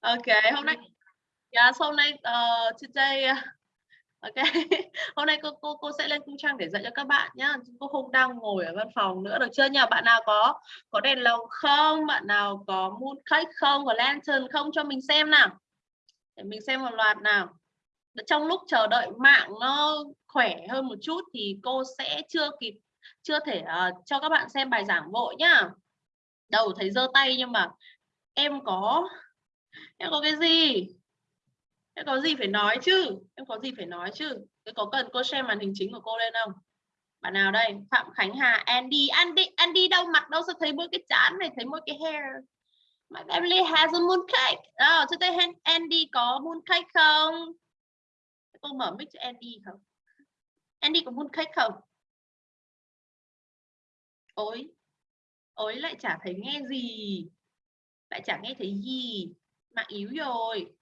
ok hôm nay yeah, so hôm nay uh, today ok. Hôm nay cô cô cô sẽ lên cung trang để dạy cho các bạn nhá. Cô không đang ngồi ở văn phòng nữa được chưa? Nhờ bạn nào có có đèn lồng không? Bạn nào có mooncake không? Có lantern không? Cho mình xem nào. Để mình xem một loạt nào. Trong lúc chờ đợi mạng nó khỏe hơn một chút thì cô sẽ chưa kịp chưa thể uh, cho các bạn xem bài giảng vội nhá. Đầu thấy giơ tay nhưng mà em có em có cái gì? Em có gì phải nói chứ? Em có gì phải nói chứ? Thế có cần cô xem màn hình chính của cô lên không? Bạn nào đây? Phạm khánh hà andy. Andy andy đâu mặt đâu? Sao thấy mỗi cái chán này thấy mỗi cái hair? My family has a mooncake. Oh, cho tôi andy có mooncake không? Cô mở mic cho andy không? Andy có mooncake không? Ối ối lại chả thấy nghe gì. Lại chả nghe thấy gì mạng yếu rồi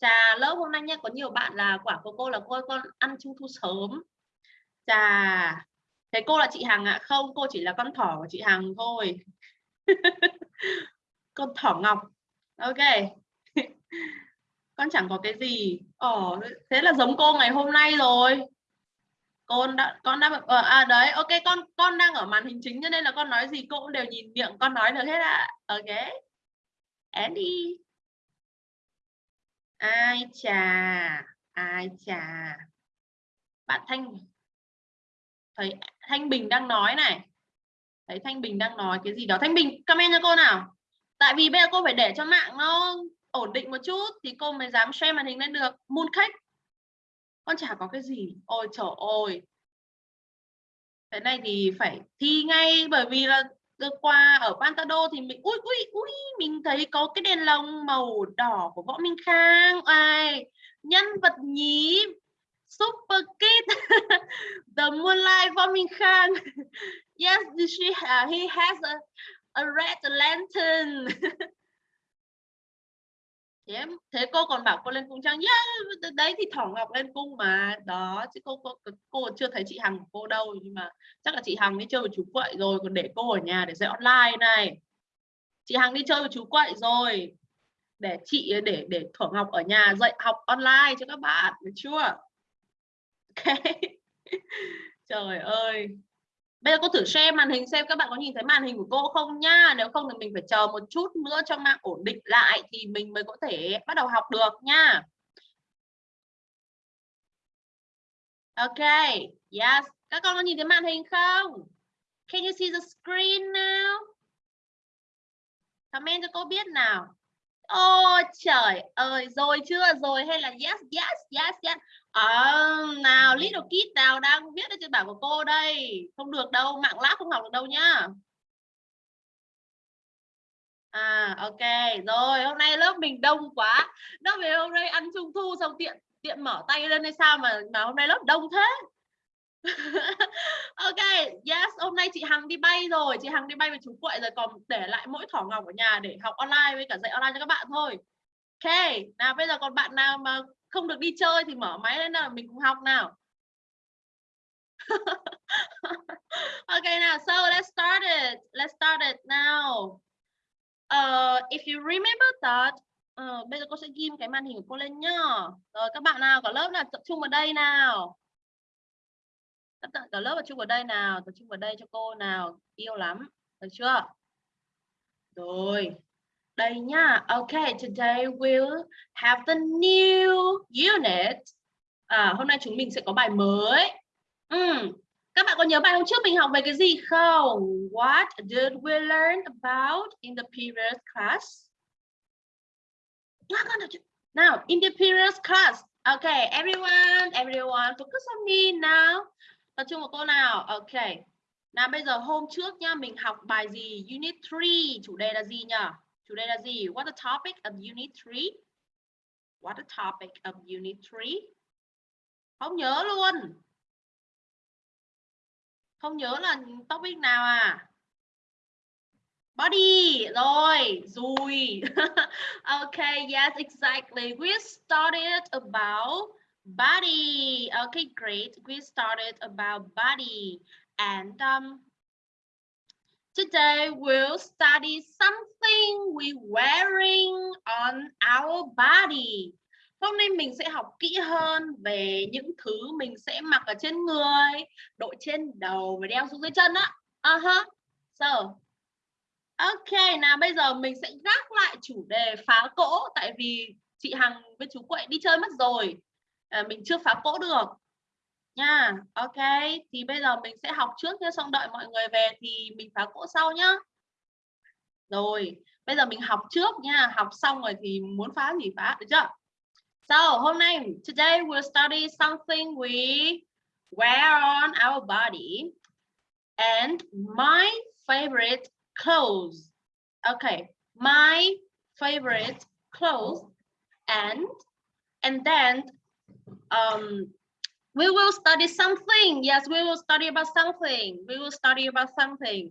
Chà, lớp hôm nay nha có nhiều bạn là quả của cô là cô con ăn trung thu sớm. Chà thế cô là chị Hằng ạ à? không, cô chỉ là con thỏ của chị Hằng thôi. con thỏ ngọc. Ok. con chẳng có cái gì. Ồ, thế là giống cô ngày hôm nay rồi. Con đã con đã ờ, à đấy, ok, con con đang ở màn hình chính cho nên là con nói gì cô cũng đều nhìn miệng, con nói được hết ạ. À. Ok. Andy. Ai chà ai chà. Bạn thanh. Thấy thanh bình đang nói này. Thấy thanh bình đang nói cái gì đó. Thanh bình, comment cho cô nào. Tại vì bây giờ cô phải để cho mạng nó ổn định một chút thì cô mới dám share màn hình lên được. Moon khách con chả có cái gì. Ôi trời ơi. Cái này thì phải thi ngay bởi vì là được qua ở Pantado thì mình ui ui ui mình thấy có cái đèn lồng màu đỏ của võ Minh Khang. Ai nhân vật nhí super kid the moonlight võ Minh Khang. Yes she uh, he has a, a red lantern. thế thế cô còn bảo cô lên cung trang. Yeah, đấy thì thỏ ngọc lên cung mà. Đó chứ cô cô cô chưa thấy chị hằng của cô đâu. Nhưng mà chắc là chị hằng đi chơi với chú quậy rồi. Còn để cô ở nhà để dạy online này. Chị hằng đi chơi với chú quậy rồi. Để chị để để thỏ ngọc ở nhà dạy học online cho các bạn được chưa? Ok. Trời ơi bây giờ cô thử share màn hình xem các bạn có nhìn thấy màn hình của cô không nha nếu không thì mình phải chờ một chút nữa cho mạng ổn định lại thì mình mới có thể bắt đầu học được nha ok yes. Các con có nhìn thấy màn hình không? Can you see the screen now? Comment cho cô biết nào. Ôi trời ơi, rồi chưa? Rồi hay là yes, yes, yes, yes. À, nào, little kid nào đang viết ở trên bảng của cô đây. Không được đâu, mạng lát không học được đâu nhá. À, ok. Rồi, hôm nay lớp mình đông quá. Nó về hôm nay ăn trung thu xong tiện tiện mở tay lên hay sao mà mà hôm nay lớp đông thế. ok yes hôm nay chị Hằng đi bay rồi chị Hằng đi bay với chú quậy rồi còn để lại mỗi thỏ ngọc ở nhà để học online với cả dạy online cho các bạn thôi ok nào bây giờ còn bạn nào mà không được đi chơi thì mở máy lên nào mình cùng học nào. Ok nào so let's start it let's start it now. Uh, if you remember that uh, bây giờ cô sẽ ghim cái màn hình của cô lên nhá. Rồi các bạn nào có lớp nào tập trung vào đây nào? Các cả lớp tập trung vào đây nào tập trung vào đây cho cô nào yêu lắm được chưa? Rồi đây nhá. Okay today we'll have the new unit. À, hôm nay chúng mình sẽ có bài mới. Ừ. các bạn có nhớ bài hôm trước mình học về cái gì không? What did we learn about in the previous class? Now in the previous class. Okay everyone everyone focus on me now. Tập trung vào cô nào? Okay. nào bây giờ hôm trước nha, mình học bài gì? Unit 3 chủ đề là gì nhỉ chủ đề là gì? What the topic of unit 3 what the topic of unit 3 không nhớ luôn. Không nhớ là topic nào à? Body. Rồi rồi okay yes exactly. We started about body. Okay great. We started about body. And um, today we'll study something we wearing on our body? Hôm nay mình sẽ học kỹ hơn về những thứ mình sẽ mặc ở trên người, đội trên đầu và đeo xuống dưới chân á. Uh -huh. So, ok, nào bây giờ mình sẽ gác lại chủ đề phá cỗ tại vì chị Hằng với chú Quậy đi chơi mất rồi. À, mình chưa phá cỗ được nha. Ok, thì bây giờ mình sẽ học trước nhé xong đợi mọi người về thì mình phá cỗ sau nhá. Rồi, bây giờ mình học trước nha, học xong rồi thì muốn phá gì phá, được chưa? So, hôm nay, today we'll study something we wear on our body and my favorite clothes. Okay my favorite clothes and and then um we will study something. Yes we will study about something. We will study about something.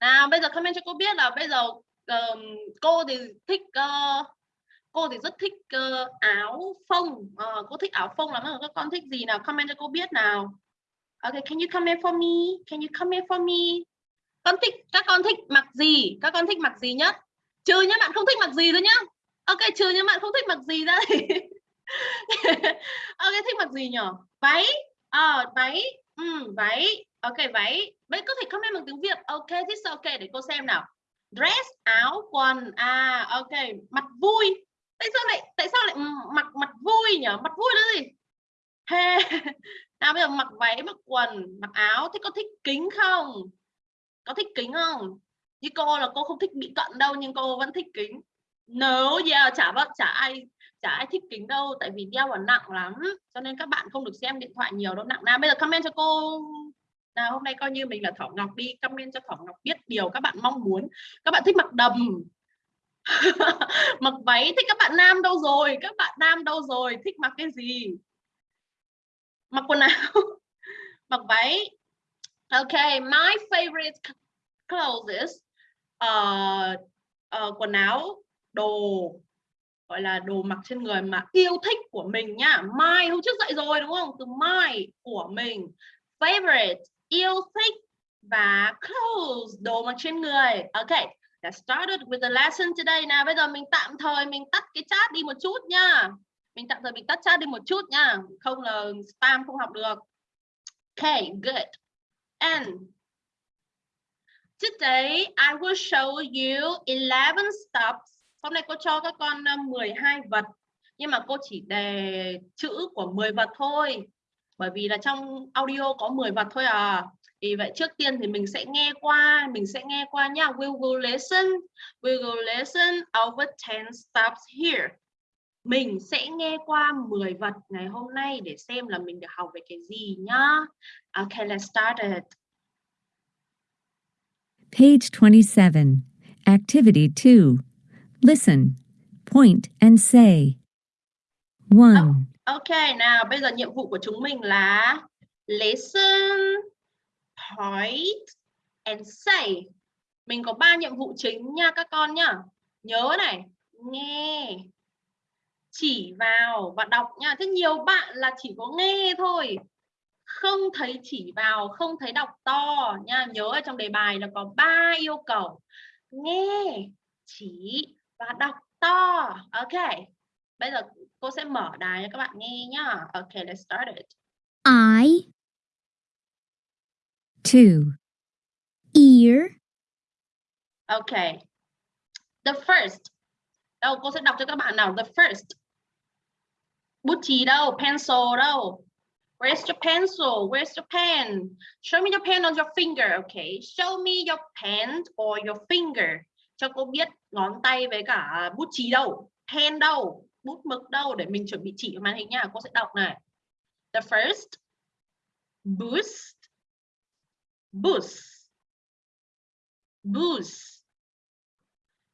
Nào bây giờ comment cho cô biết là bây giờ um, cô thì thích uh, cô thì rất thích uh, áo phông. Uh, cô thích áo phông lắm. Các con thích gì nào comment cho cô biết nào. Okay can you comment for me? Can you comment for me? Con thích các con thích mặc gì? Các con thích mặc gì nhất? Trừ nhé bạn không thích mặc gì thôi nhá. Ok trừ những bạn không thích mặc gì ra thì ok thích mặc gì nhở? Váy? À, váy. Ừ, váy. Ok váy. Váy có thể comment bằng tiếng việt. Ok this ok để cô xem nào. Dress áo quần. À ok. Mặt vui. Tại sao lại tại sao lại ừ, mặc mặt vui nhở? Mặt vui là gì? Hey. nào bây giờ mặc váy mặc quần mặc áo. Thế có thích kính không? Có thích kính không? Như cô là cô không thích bị cận đâu nhưng cô vẫn thích kính. Nếu no, yeah, chả vợ chả ai chả ai thích kính đâu tại vì đeo vào nặng lắm cho nên các bạn không được xem điện thoại nhiều đâu nặng nào bây giờ comment cho cô. Nào hôm nay coi như mình là Thỏ Ngọc đi comment cho Thỏ Ngọc biết điều các bạn mong muốn. Các bạn thích mặc đầm. Mặc váy thích các bạn nam đâu rồi? Các bạn nam đâu rồi? Thích mặc cái gì? Mặc quần áo. Mặc váy. Ok my favorite clothes uh, uh, quần áo đồ gọi là đồ mặc trên người mà yêu thích của mình nhá. My hôm trước dạy rồi, đúng không? Từ my của mình. Favorite, yêu thích và clothes, đồ mặc trên người. Ok let's started with the lesson today. Nào, bây giờ mình tạm thời mình tắt cái chat đi một chút nha mình tạm thời mình tắt chat đi một chút nha không là spam không học được. Okay good. And today I will show you 11 steps Hôm nay cô cho các con ờ, 12 vật nhưng mà cô chỉ đề chữ của 10 vật thôi. Bởi vì là trong audio có 10 vật thôi à. thì vậy trước tiên thì mình sẽ nghe qua, mình sẽ nghe qua nhá We will listen. We will listen over 10 steps here. Mình sẽ nghe qua 10 vật ngày hôm nay để xem là mình được học về cái gì nhá. Okay, let's start it. Page 27, Activity 2. Listen, point and say. One. Oh, ok, nào bây giờ nhiệm vụ của chúng mình là listen, point and say. Mình có ba nhiệm vụ chính nha các con nhá. Nhớ này, nghe, chỉ vào và đọc nha. Thế nhiều bạn là chỉ có nghe thôi. Không thấy chỉ vào, không thấy đọc to nha. Nhớ ở trong đề bài là có ba yêu cầu. Nghe, chỉ và đọc to. Ok. Bây giờ cô sẽ mở đài cho các bạn nghe nhá. Ok let's start it. I two ear. Ok. The first. Đâu cô sẽ đọc cho các bạn nào? The first. Bút chì đâu? Pencil đâu? Where's your pencil? Where's your pen? Show me your pen on your finger, okay? Show me your pen or your finger cho cô biết ngón tay với cả bút chì đâu, pen đâu, bút mực đâu để mình chuẩn bị chỉ màn hình nha, cô sẽ đọc này. The first boost boost boost.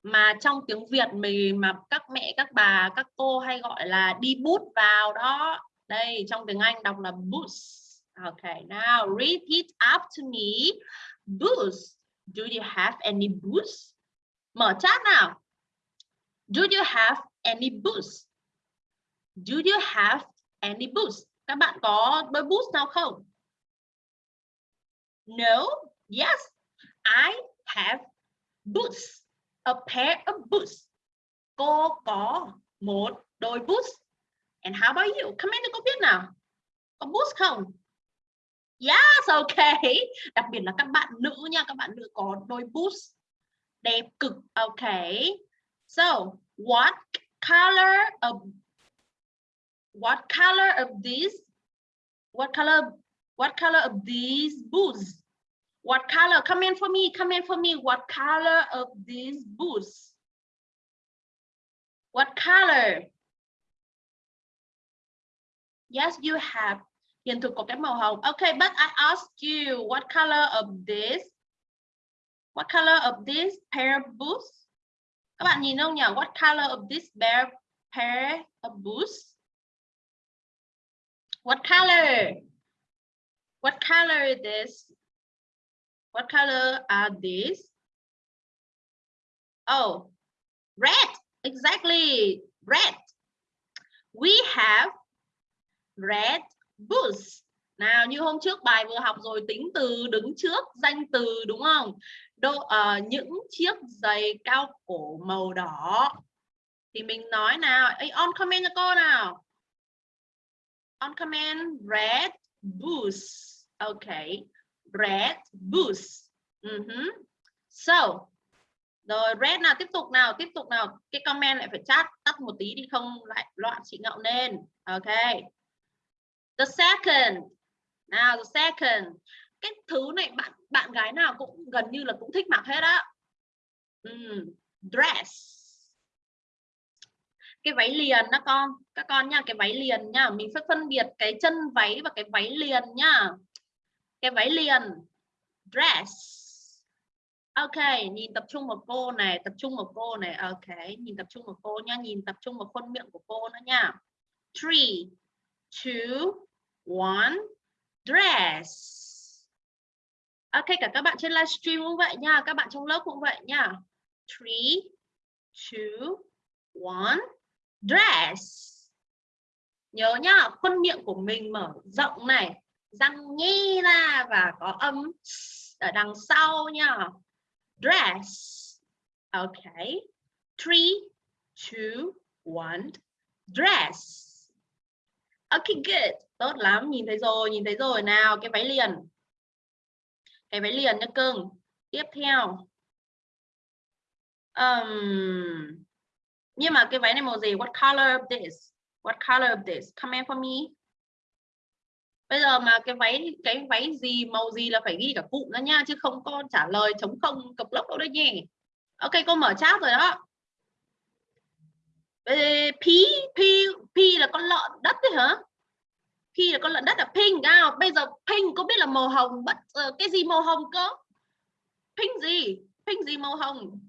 Mà trong tiếng Việt mình mà các mẹ, các bà, các cô hay gọi là đi bút vào đó. Đây, trong tiếng Anh đọc là boost. Okay now repeat after me. Boost, do you have any boost? Mở chat nào. Do you have any boots? Do you have any boots? Các bạn có đôi boots nào không? No. Yes. I have boots. a pair of boots. Cô có một đôi boots. And how about you? Comment cho cô biết nào. Có boots không? Yes, okay. Đặc biệt là các bạn nữ nha, các bạn nữ có đôi boots đẹp cực. Okay. So, what color of what color of these what color what color of these boots? What color come in for me come in for me. What color of these boots? What color? Yes you have. Hiện thực có cái màu hồng. Okay but I asked you what color of this what color of this pair of boots? Các bạn nhìn không nhỉ? What color of this pair pair of boots? What color? What color is this? What color are these? Oh red. Exactly. Red. We have red boots. Nào, như hôm trước bài vừa học rồi, tính từ đứng trước, danh từ, đúng không? Đô, uh, ờ, những chiếc giày cao cổ màu đỏ. Thì mình nói nào Ê, on comment cho cô nào. On comment red boots. Okay red boots. Ừ uh -huh. so rồi red nào tiếp tục nào tiếp tục nào. Cái comment lại phải chat tắt một tí đi không lại loạn chị ngậu nên ok. The second. Nào the second cái thứ này bạn bạn gái nào cũng gần như là cũng thích mặc hết á. Uhm, dress. Cái váy liền đó con các con nha cái váy liền nha mình phải phân biệt cái chân váy và cái váy liền nha. Cái váy liền dress. Ok nhìn tập trung vào cô này tập trung vào cô này. Ok nhìn tập trung vào cô nha nhìn tập trung vào khuôn miệng của cô nữa nha. Three two one dress. À, ok cả các bạn trên livestream cũng vậy nha, các bạn trong lớp cũng vậy nha. Three, two, one, dress. Nhớ nhá, khuôn miệng của mình mở rộng này, răng nhi ra và có âm ở đằng sau nha. Dress. Ok. Three, two, one, dress. Ok, good. Tốt lắm, nhìn thấy rồi, nhìn thấy rồi. Nào, cái váy liền cái váy liền nha cưng. Tiếp theo. Um, nhưng mà cái váy này màu gì? What color of this? What color of this? Comment for me. Bây giờ mà cái váy cái váy gì màu gì là phải ghi cả cụm ra nha chứ không có trả lời chống không cập lốc đâu đấy nhỉ. Ok cô mở chat rồi đó. P P P là con lợn đất đấy hả? Khi là con lợn đất là pink à bây giờ pink có biết là màu hồng bất uh, cái gì màu hồng cơ? Pink gì? Pink gì màu hồng?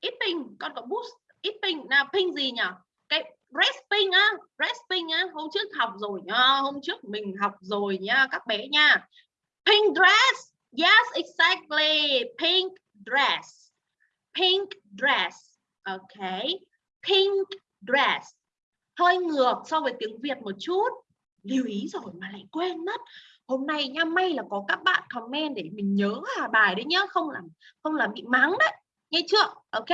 Ít pink con có boost ít pink. Nào pink gì nhỉ? Cái red pink á red pink á hôm trước học rồi nhá hôm trước mình học rồi nha các bé nha. Pink dress yes exactly. Pink dress. Pink dress ok. Pink dress. Hơi ngược so với tiếng Việt một chút lưu ý rồi mà lại quên mất. Hôm nay nha, may là có các bạn comment để mình nhớ hà bài đấy nhá, không làm không làm bị mắng đấy. Nghe chưa? Ok.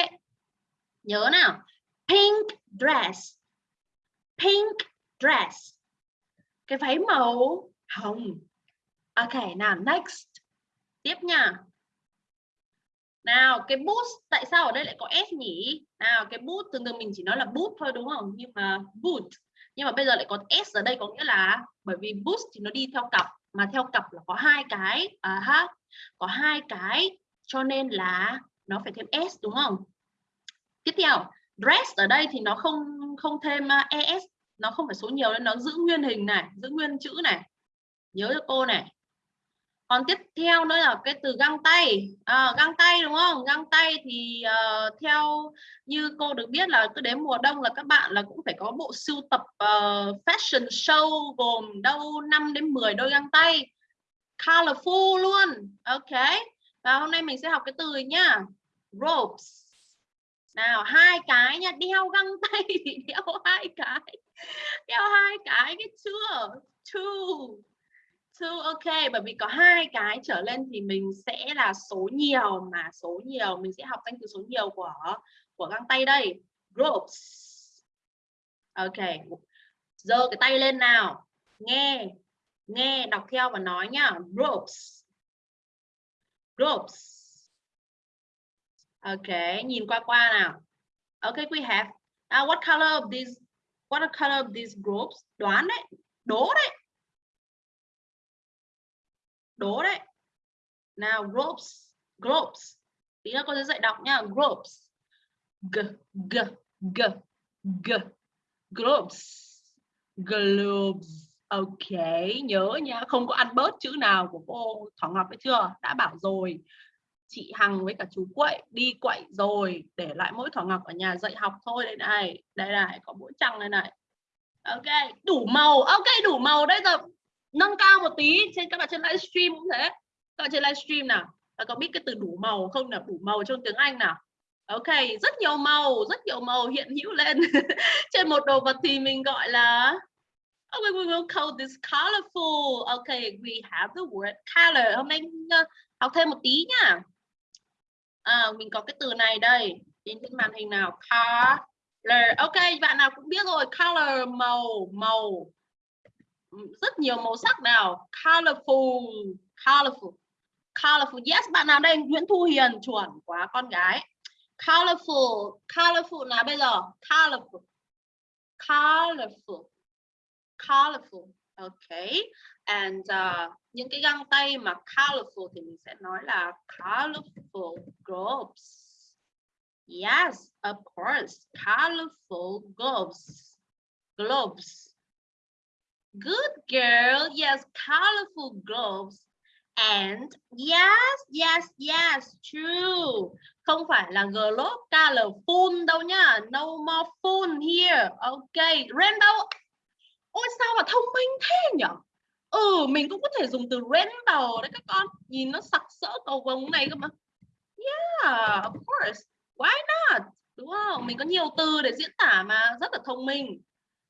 Nhớ nào. Pink dress. Pink dress. Cái váy màu hồng. Ok, nào, next. Tiếp nha. Nào, cái boot tại sao ở đây lại có s nhỉ? Nào, cái boot thường thường mình chỉ nói là boot thôi, đúng không? Nhưng mà boot nhưng mà bây giờ lại có s ở đây có nghĩa là bởi vì boost thì nó đi theo cặp mà theo cặp là có hai cái à, ha có hai cái cho nên là nó phải thêm s đúng không? Tiếp theo dress ở đây thì nó không không thêm à, es nó không phải số nhiều nên nó giữ nguyên hình này giữ nguyên chữ này. Nhớ cho cô này còn tiếp theo nữa là cái từ găng tay. À, găng tay đúng không? Găng tay thì uh, theo như cô được biết là cứ đến mùa đông là các bạn là cũng phải có bộ sưu tập uh, fashion show gồm đâu 5 đến 10 đôi găng tay. Colorful luôn. Ok. Và hôm nay mình sẽ học cái từ nhá ropes. Nào hai cái nha. Đeo găng tay thì đeo hai cái. Đeo hai cái cái chưa? Two two ok bởi vì có hai cái trở lên thì mình sẽ là số nhiều mà số nhiều mình sẽ học danh từ số nhiều của của găng tay đây. Groups ok giơ cái tay lên nào. Nghe nghe đọc theo và nói nhá. Groups groups ok nhìn qua qua nào. Ok we have. Uh, what color of these what color of these groups đoán đấy đố đấy đố đấy. Nào, groups groups. Tí nữa cô sẽ dạy đọc nhá. Groups. G g g g. Groups. Globes ok, nhớ nhá không có ăn bớt chữ nào của cô Thỏ Ngọc ấy chưa? Đã bảo rồi. Chị Hằng với cả chú Quậy đi quậy rồi. Để lại mỗi Thỏ Ngọc ở nhà dạy học thôi. Đây này đây này, có mỗi trăng đây này. Ok, đủ màu. Ok, đủ màu. Đây rồi nâng cao một tí trên các bạn trên livestream cũng thế các bạn trên livestream nào các có biết cái từ đủ màu không nào đủ màu trong tiếng Anh nào ok rất nhiều màu rất nhiều màu hiện hữu lên trên một đồ vật thì mình gọi là Oh, we will call this colorful. Okay, we have the word color. Hôm nay ờ, học thêm một tí nhá. À, mình có cái từ này đây. Nhìn trên màn hình nào. Color. Ok, bạn nào cũng biết rồi. Color màu, màu. Rất nhiều màu sắc nào. Colorful. Colorful. Colorful. Yes, bạn nào đây? Nguyễn Thu Hiền chuẩn quá con gái. Colorful. Colorful nào bây giờ? Colorful. Colorful colorful okay and uh, những cái găng tay mà colorful thì mình sẽ nói là colorful gloves yes of course colorful gloves gloves good girl, yes, colorful gloves, and yes yes yes, true. Không phải là gloves colorful đâu nhá. No more fun here. Okay rainbow ôi, sao mà thông minh thế nhỉ? ừ mình cũng có thể dùng từ rainbow đấy các con. Nhìn nó sặc sỡ cầu vồng này cơ mà. Yeah, of course. Why not? Đúng không? Mình có nhiều từ để diễn tả mà. Rất là thông minh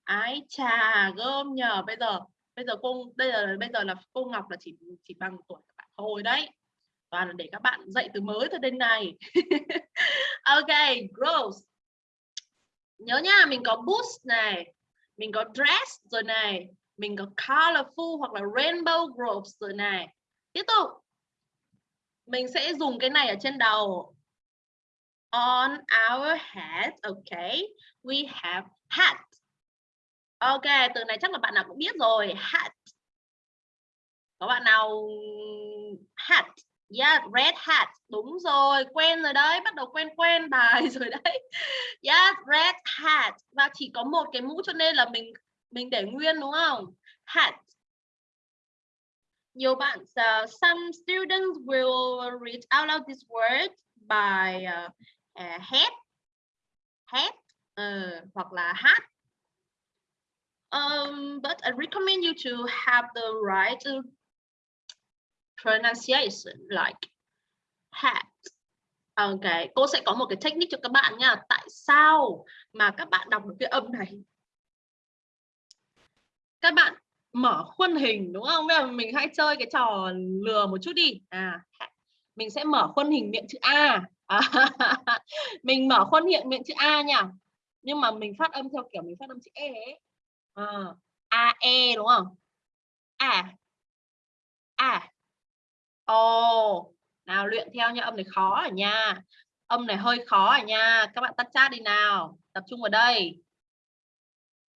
ái chà gom nhờ. Bây giờ bây giờ cô, đây là, bây giờ là cô Ngọc là chỉ chỉ bằng tuổi các bạn thôi đấy. Toàn là để các bạn dạy từ mới thôi đến này ok gross nhớ nha, mình có boost này, mình có dress rồi này, mình có colorful hoặc là rainbow groups rồi này. Tiếp tục. Mình sẽ dùng cái này ở trên đầu. On our head okay we have hat ok từ này chắc là bạn nào cũng biết rồi hat có bạn nào hat Yeah, red hat. Đúng rồi, quen rồi đấy, bắt đầu quen quen bài rồi đấy. Yeah, red hat. Và chỉ có một cái mũ cho nên là mình mình để nguyên đúng không? Hat. Nhiều bạn uh, some students will read out loud this word by ờ, ờ, uh, uh, head head uh, hoặc là hat. Um, but I recommend you to have the right uh, pronunciation like hat Ok, cô sẽ có một cái technique cho các bạn nha. Tại sao mà các bạn đọc được cái âm này? Các bạn mở khuôn hình đúng không? Bây giờ mình hãy chơi cái trò lừa một chút đi. À, mình sẽ mở khuôn hình miệng chữ A. À, mình mở khuôn hiện miệng chữ A nha. Nhưng mà mình phát âm theo kiểu mình phát âm chữ E ấy. À, A E đúng không? À. À. Ồ, nào luyện theo nha, âm này khó ở nha. Âm này hơi khó ở nha. Các bạn tắt chat đi nào. Tập trung vào đây.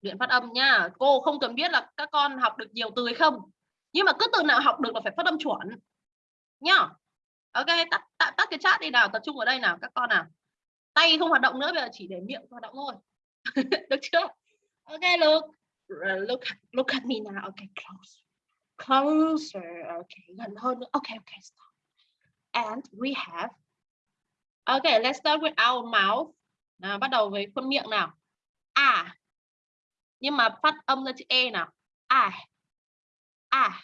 Luyện phát âm nha. Cô không cần biết là các con học được nhiều từ hay không. Nhưng mà cứ từ nào học được là phải phát âm chuẩn. Nhá. Ok, tắt, tắt, tắt cái chat đi nào. Tập trung vào đây nào các con nào. Tay không hoạt động nữa, bây giờ chỉ để miệng hoạt động thôi. được chưa? Ok, look. Look, look at me now. Okay, close closer. Okay, gần hơn. Okay, okay, stop. And we have. Okay, let's start with our mouth. Nào, bắt đầu với khuôn miệng nào. À. Nhưng mà phát âm ra chữ E nào. À. À.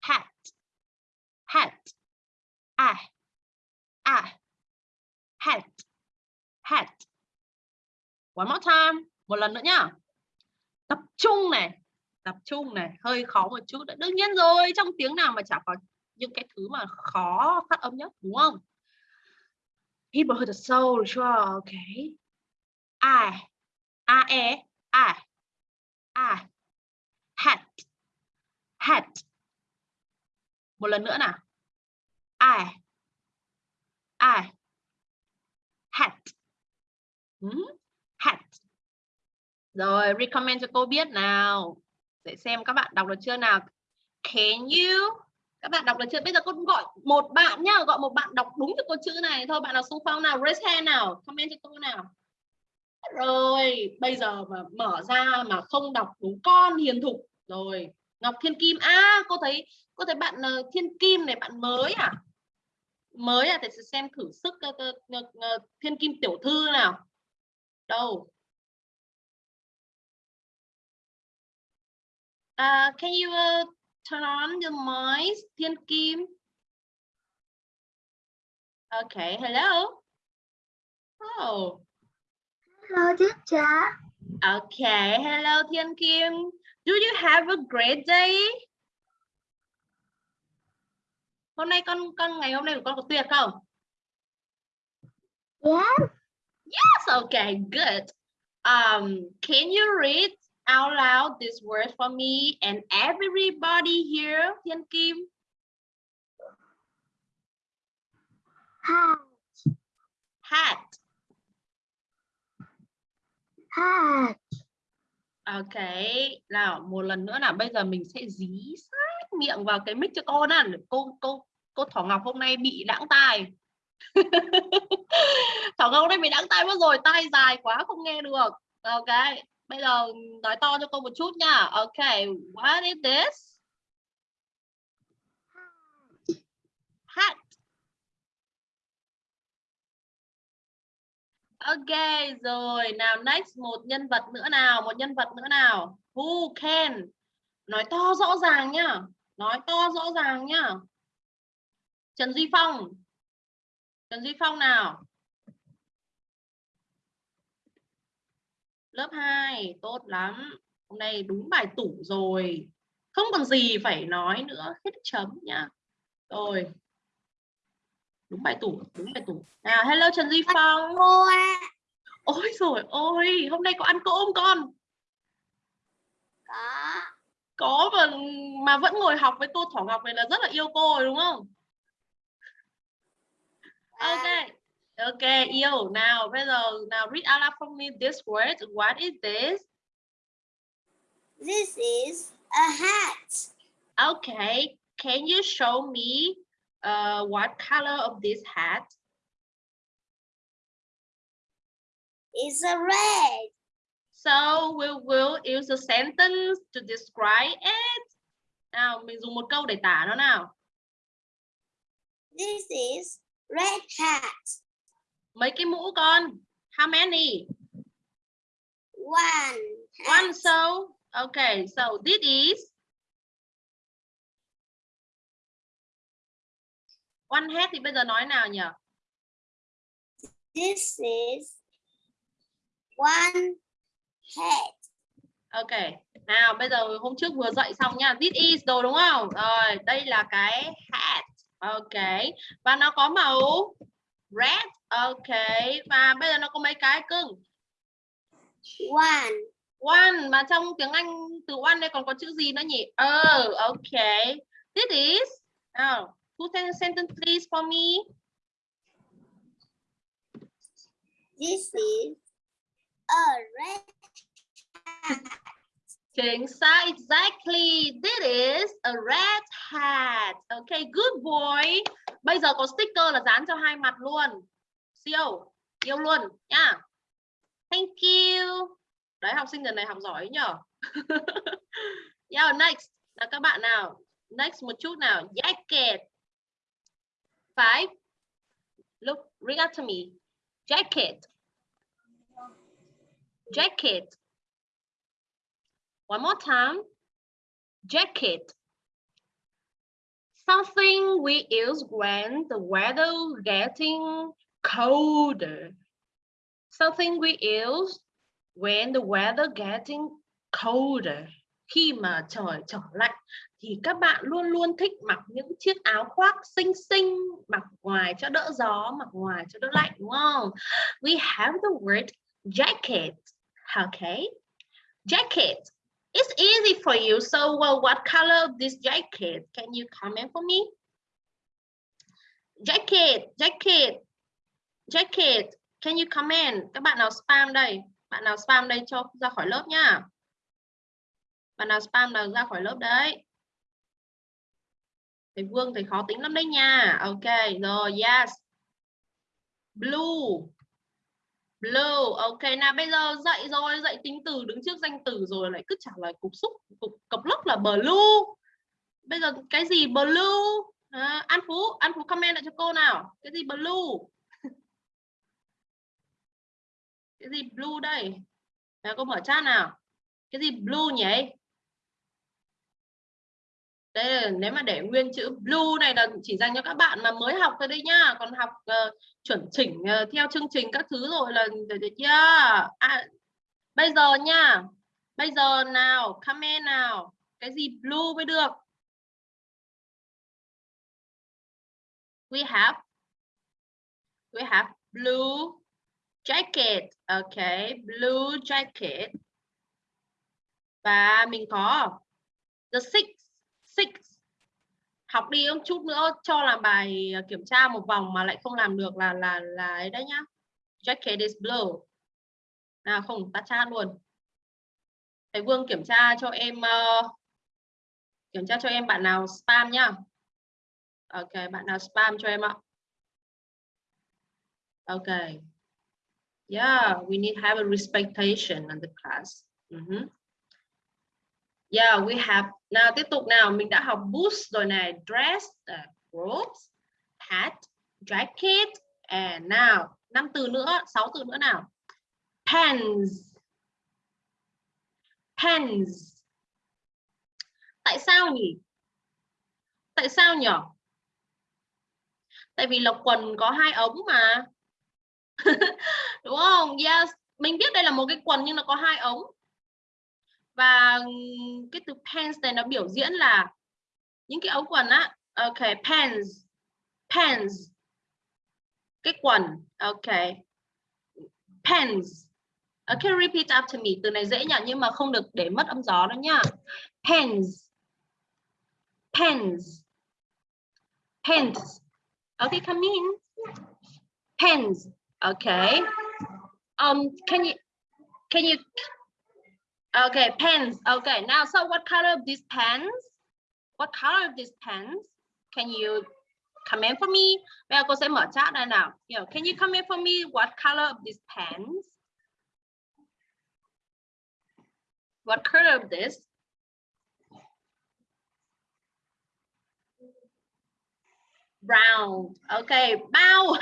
Hat. Hat. À. À. Hat. Hat. One more time. Một lần nữa nhá. Tập trung này, tập trung này, hơi khó một chút đương nhiên rồi, trong tiếng nào mà chả có những cái thứ mà khó phát âm nhất, đúng không? People heard the soul sure okay I a e I I hat. Hat. Một lần nữa nào. I I hat. Hmm? hat rồi recommend cho cô biết nào để xem các bạn đọc được chưa nào. Can you các bạn đọc được chưa? Bây giờ cô gọi một bạn nhá gọi một bạn đọc đúng được cô chữ này. Thôi bạn nào xung phong nào raise hand nào comment cho cô nào. Rồi bây giờ mà mở ra mà không đọc đúng con hiền thục. Rồi Ngọc Thiên Kim à cô thấy cô thấy bạn uh, Thiên Kim này bạn mới à? Mới à? Để xem thử sức uh, uh, uh, Thiên Kim tiểu thư nào. Đâu? Uh, can you uh, turn on the mic, Thiên Kim? Okay, hello. Oh. Hello, teacher. Okay, hello Thiên Kim. Do you have a great day? Hôm nay con con ngày hôm nay của con có tuyệt không? Yes. Yes, okay, good. Um, can you read out loud this word for me and everybody here, Thiên Kim? Hat. Hat. Hat. Ok, nào một lần nữa nào bây giờ mình sẽ dí sát miệng vào cái mic cho cô nè. Cô cô cô Thỏ Ngọc hôm nay bị đãng tai. Thỏ Ngọc hôm nay bị đãng tai mất rồi, tai dài quá không nghe được. Ok, bây giờ nói to cho cô một chút nha. Ok, what is this? Hat. Ok rồi nào next một nhân vật nữa nào một nhân vật nữa nào who can nói to rõ ràng nhá nói to rõ ràng nhá Trần Duy Phong Trần Duy Phong nào lớp 2 tốt lắm. Hôm nay đúng bài tủ rồi. Không còn gì phải nói nữa hết chấm nhá. Rồi. Đúng bài tủ đúng bài tủ. Nào hello Trần Duy Phong. ôi rồi ôi hôm nay có ăn cỗ không con? Có. có mà mà vẫn ngồi học với cô Thỏ Ngọc này là rất là yêu cô rồi đúng không? Ok ok yêu nào bây giờ nào read out loud for me this word what is this This is a hat. okay can you show me uh, what color of this hat It's a red. So we will use a sentence to describe it. Nào, mình dùng một câu để tả nó nào. This is red hat. Mấy cái mũ con? How many? One. One so. Okay, so this is one hat thì bây giờ nói nào nhỉ? This is one hat. Ok. Nào, bây giờ hôm trước vừa dạy xong nha. This is đồ đúng không? Rồi, đây là cái hat. Ok. Và nó có màu red. Ok. Và bây giờ nó có mấy cái cưng? One. One mà trong tiếng Anh từ one đây còn có chữ gì nữa nhỉ? Oh, okay. This is now who a sentence please for me? This is a red hat. Chính xác, exactly. This is a red hat. Okay, good boy. Bây giờ có sticker là dán cho hai mặt luôn. Siêu, yêu luôn nha. Thank you. Đấy, học sinh lần này học giỏi nhở. yeah, next là các bạn nào. Next một chút nào. Jacket. Five. Look, read out to me. Jacket. Jacket. One more time. Jacket. Something we use when the weather getting colder. Something we use when the weather getting colder. khi mà trời trở lạnh, thì các bạn luôn luôn thích mặc những chiếc áo khoác xinh xinh, mặc ngoài cho đỡ gió, mặc ngoài cho đỡ lạnh, đúng không we have the word jacket okay jacket it's easy for you. So, well, what color of this jacket? Can you comment for me? Jacket jacket jacket. Can you comment? Các bạn nào spam đây? Bạn nào spam đây cho ra khỏi lớp nhá bạn nào spam nào ra khỏi lớp đấy. Thầy Vương, thầy khó tính lắm đấy nha. Ok, rồi, yes. Blue blue ok. Nào bây giờ dậy rồi dậy tính từ đứng trước danh từ rồi lại cứ trả lời cục xúc cục cọc lốc là blue. Bây giờ cái gì blue? À, An Phú An Phú comment lại cho cô nào. Cái gì blue? Cái gì blue đây? Nào, cô mở chat nào. Cái gì blue nhỉ? Đây là nếu mà để nguyên chữ blue này là chỉ dành cho các bạn mà mới học thôi đấy nhá. Còn học uh, chuẩn chỉnh uh, theo chương trình các thứ rồi là được chưa à, bây giờ nha bây giờ nào comment nào. Cái gì blue mới được? We have we have blue jacket. Okay blue jacket. Và mình có the six six. Học đi một chút nữa cho làm bài à, kiểm tra một vòng mà lại không làm được là là là ấy đấy nhá. Jacket is blue. Nào không tắt chat luôn. Thầy Vương kiểm tra cho em uh, kiểm tra cho em bạn nào spam nhá. Ok bạn nào spam cho em ạ. Ok. Yeah we need have a respectation in the class. Mm-hmm. Yeah, we have. Nào tiếp tục nào, mình đã học boots rồi này, dress, uh, robes, hat, jacket, and now năm từ nữa, sáu từ nữa nào. Pens. Pens. Tại sao nhỉ? Tại sao nhỉ? Tại vì là quần có hai ống mà. Đúng không? Yes, mình biết đây là một cái quần nhưng nó có hai ống và cái từ pants này nó biểu diễn là những cái ống quần á, ok, pants pants. Cái quần, ok. Pants. Ờ, ok repeat after me? Từ này dễ nhỉ, nhưng mà không được để mất âm gió đó nhá. Pants. Pants. Pants. Okay, come in. Pants. Okay. Um can you can you Okay, pens. Okay, now, so what color of these pens? What color of these pens? Can you comment for me? Bây cô sẽ mở chat đây nào. You know, can you comment for me what color of these pens? What color of this? Brown. Okay, bow.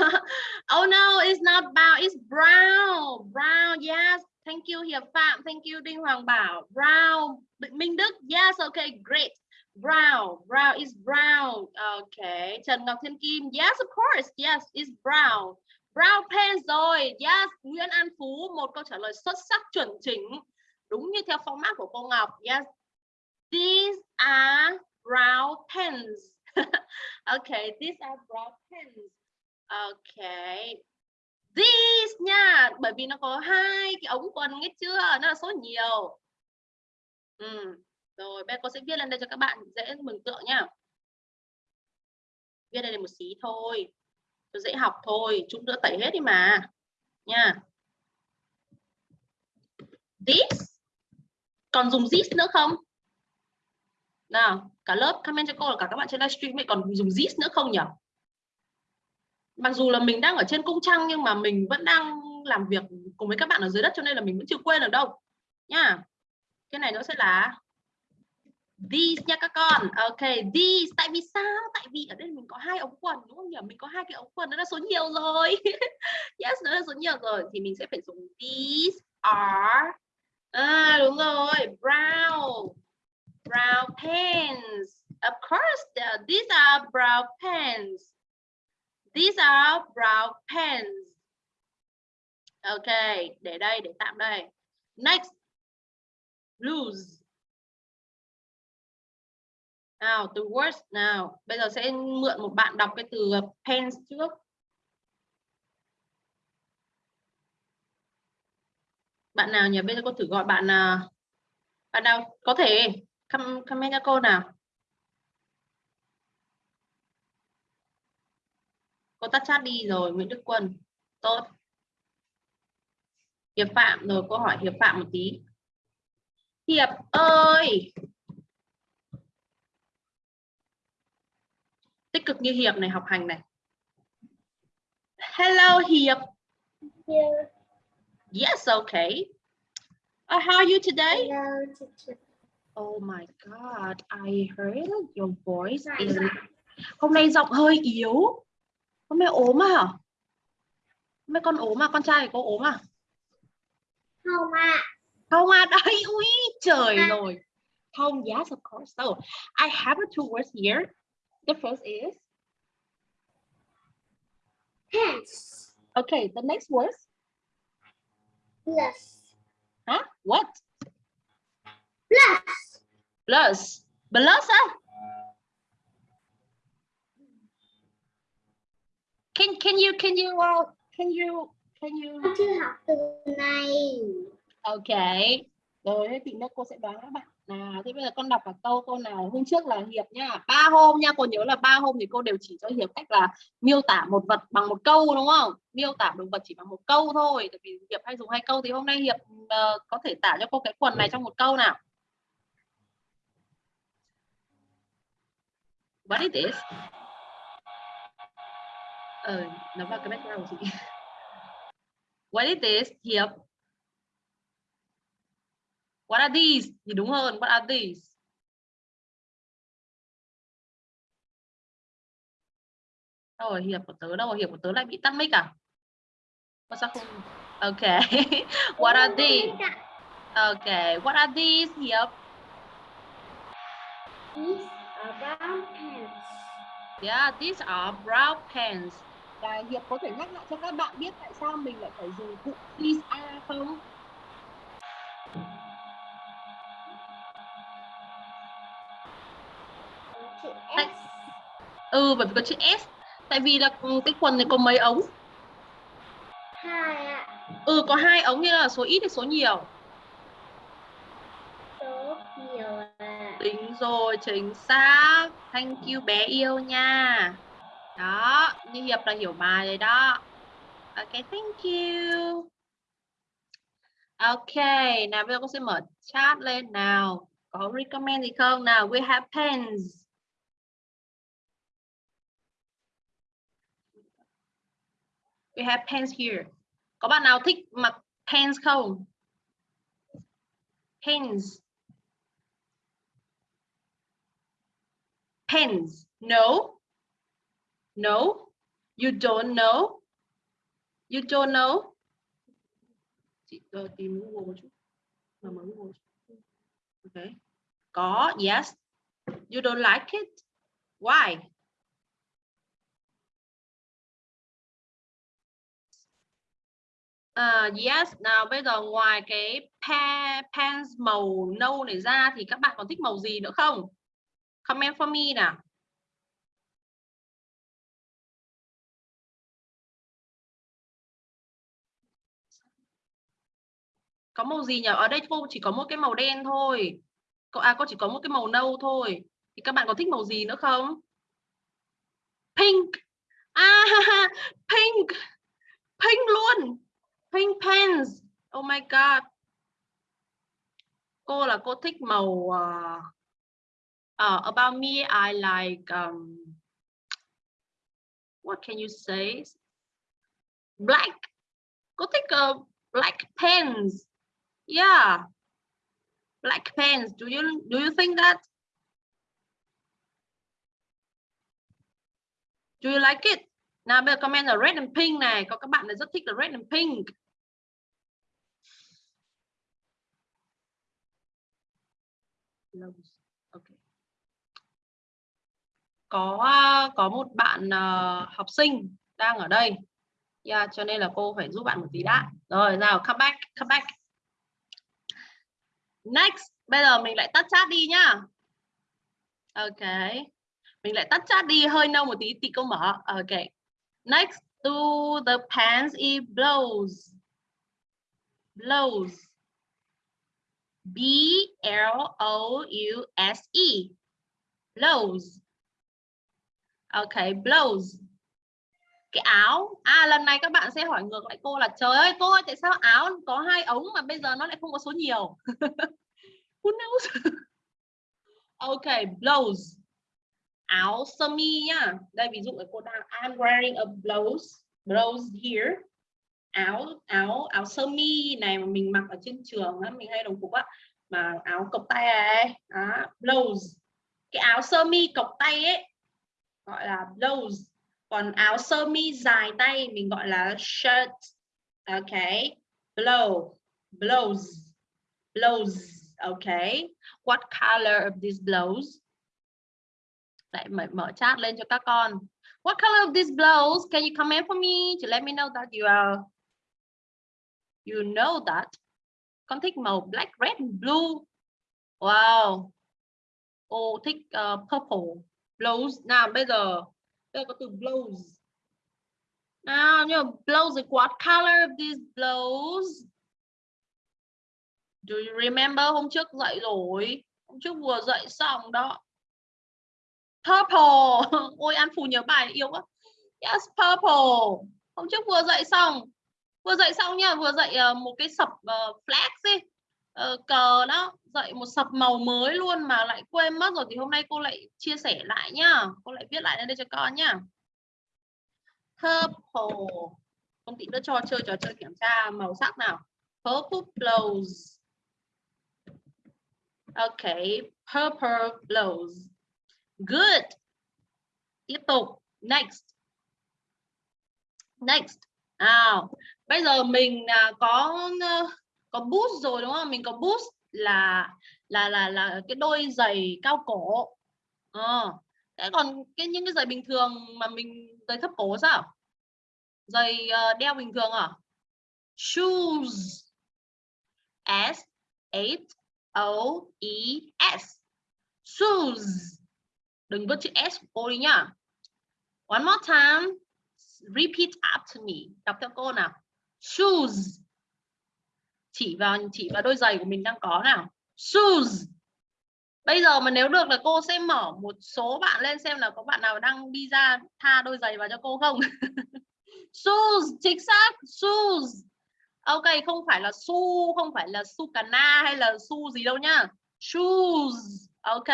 oh no, it's not bow. It's brown. Brown. Yes, Thank you Hiệp Phạm. Thank you Đinh Hoàng Bảo. Brown. Minh Đức. Yes, okay, great. Brown. Brown is brown. Okay. Trần Ngọc Thiên Kim. Yes, of course. Yes, it's brown. Brown pants rồi. Yes, Nguyễn An Phú. Một câu trả lời xuất sắc chuẩn chỉnh. Đúng như theo format của cô Ngọc. Yes. These are brown pens. okay, these are brown pens. Okay, this nha, bởi vì nó có hai cái ống quần nghe chưa? Nó là số nhiều. Ừ. rồi, bây giờ cô sẽ viết lên đây cho các bạn dễ mừng tượng nha. viết đây một xí thôi. Cho dễ học thôi chúng đỡ tẩy hết đi mà, nha. This? Còn dùng this nữa không? Nào, cả lớp comment cho cô là cả các bạn trên livestream ấy còn dùng this nữa không nhỉ mặc dù là mình đang ở trên cung trăng nhưng mà mình vẫn đang làm việc cùng với các bạn ở dưới đất cho nên là mình vẫn chưa quên được đâu. Nha. Cái này nó sẽ là these nha các con. Ok these tại vì sao? Tại vì ở đây mình có hai ống quần đúng không nhỉ? Mình có hai cái ống quần nó là số nhiều rồi. Yes nó là số nhiều rồi. Thì mình sẽ phải dùng these are à, đúng rồi. Brown brown pants of course uh, these are brown pants These are brown pens. Ok, để đây, để tạm đây. Next, blues. Nào, từ words nào. Bây giờ sẽ mượn một bạn đọc cái từ pens trước. Bạn nào nhỉ? Bây giờ cô thử gọi bạn nào. Bạn nào có thể comment cho cô nào. Cô tắt chat đi rồi, Nguyễn Đức Quân. Tốt. Hiệp Phạm rồi, cô hỏi Hiệp Phạm một tí. Hiệp ơi! tích cực như Hiệp này học hành này. Hello Hiệp. Here. Yes, okay. Uh, how are you today? Hello, teacher. Oh my God, I heard your voice Right. is... Hôm nay giọng hơi yếu. Hôm nay ốm à? Hôm nay con ốm à? Con trai cô ốm à? Không ạ. Không à? Đấy, ui, trời À. rồi. Không, yes, of course. So, I have two words here. The first is... Pants. Okay, the next word. Plus. Huh? What? Plus. Plus. Plus á? Can can you can you uh, can you can you Con chưa học từ này. Okay. Rồi thế thì cô sẽ đoán các bạn. Nào, thế bây giờ con đọc cả câu câu nào hôm trước là Hiệp nha. Ba hôm nha, cô nhớ là ba hôm thì cô đều chỉ cho Hiệp cách là miêu tả một vật bằng một câu đúng không? Miêu tả động vật chỉ bằng một câu thôi. Tại vì Hiệp hay dùng hai câu thì hôm nay Hiệp ờ, có thể tả cho cô cái quần này trong một câu nào. What is this? Ờ, nó vào cái background của chị. What is this? Hiệp. What are these? Thì đúng hơn. What are these? Đâu rồi Hiệp của tớ đâu rồi? Hiệp của tớ lại bị tắt mic à? Ủa sao không? Okay. What are these? Okay. What are these? Hiệp. These are brown pants. Yeah, these are brown pants. Và Hiệp có thể nhắc lại cho các bạn biết tại sao mình lại phải dùng cụm these are không? Chữ S. Ừ, bởi vì có chữ S. Tại vì là ừ, cái quần này có mấy ống? Hai ạ. Ừ, có hai ống như là số ít hay số nhiều? Số nhiều ạ. Tính rồi, chính xác. Thank you bé yêu nha. Đó, như Hiệp là hiểu bài rồi đó. Ok, thank you. Ok, nào bây giờ con sẽ mở chat lên nào. Có recommend gì không? Nào, we have pens. We have pens here. Có bạn nào thích mặc pens không? Pens. Pens. No. No. You don't know. You don't know. Chị ờ, tìm Google một chút. Mà mở Google. chút. Okay. Có, yes. You don't like it. Why? Uh, yes, nào bây giờ ngoài cái pa, pants màu nâu này ra thì các bạn còn thích màu gì nữa không? Comment for me nào. Có màu gì nhỉ? Ở đây cô chỉ có một cái màu đen thôi. Cô à cô chỉ có một cái màu nâu thôi. Thì các bạn có thích màu gì nữa không? Pink. À pink. Pink luôn. Pink pants. Oh my god. Cô là cô thích màu uh, uh, about me I like um, what can you say? Black. Cô thích uh, black pants. Yeah. Black pants. Do you do you think that? Do you like it? Nào bây giờ comment là red and pink này. Có các bạn là rất thích là red and pink. Okay. Có có một bạn uh, học sinh đang ở đây. Yeah, cho nên là cô phải giúp bạn một tí đã. Rồi, nào, come back, come back. Next, bây giờ mình lại tắt chat đi nhá. Ok. Mình lại tắt chat đi hơi lâu một tí tí câu mở. Ok. Next to the pants it blows. Blows. B L O U S E. Blows. Ok, blows. Cái áo. À lần này các bạn sẽ hỏi ngược lại cô là trời ơi cô ơi tại sao áo có hai ống mà bây giờ nó lại không có số nhiều. Who knows? ok, blouse áo sơ mi nhá đây ví dụ là cô đang I'm wearing a blouse blouse here áo áo áo sơ mi này mà mình mặc ở trên trường á, mình hay đồng phục á mà áo cộc tay ấy đó, blouse cái áo sơ mi cộc tay ấy gọi là blouse còn áo sơ mi dài tay mình gọi là shirt. Ok. Blow blouse. Blouse. Okay what color of this blouse? Lại mở, mở chat lên cho các con. What color of this blouse? Can you comment for me to let me know that you are you know that? Con thích màu black red blue. Wow. Ô thích uh, purple. Blouse. Nào bây giờ đây có từ blows, nào nhưng mà blouse what color of these blows. Do you remember hôm trước dạy rồi? Hôm trước vừa dạy xong đó. Purple. Ôi an phù nhớ bài yêu quá. Yes purple. Hôm trước vừa dạy xong. Vừa dạy xong nha vừa dạy uh, ờ, một cái sập uh, flag uh, cờ đó dạy một sập màu mới luôn mà lại quên mất rồi thì hôm nay cô lại chia sẻ lại nhá cô lại viết lại lên đây cho con nhá purple con tí nữa cho chơi trò chơi kiểm tra màu sắc nào purple blows okay purple blows Good. Tiếp tục. Next. Next. Nào, bây giờ mình à, có có boost rồi đúng không? Mình có boost là là là là cái đôi giày cao cổ. à, Thế còn cái những cái giày bình thường mà mình giày thấp cổ sao? Giày uh, đeo bình thường à? Shoes. S H O E S. Shoes đừng vứt chữ s của cô đi nhá one more time repeat after me đọc theo cô nào shoes chỉ vào chỉ vào đôi giày của mình đang có nào. Shoes. Bây giờ mà nếu được là cô sẽ mở một số bạn lên xem là có bạn nào đang đi ra tha đôi giày vào cho cô không? Shoes, chính xác, shoes. Ok, không phải là su, không phải là su cana hay là su gì đâu nhá. Shoes, ok.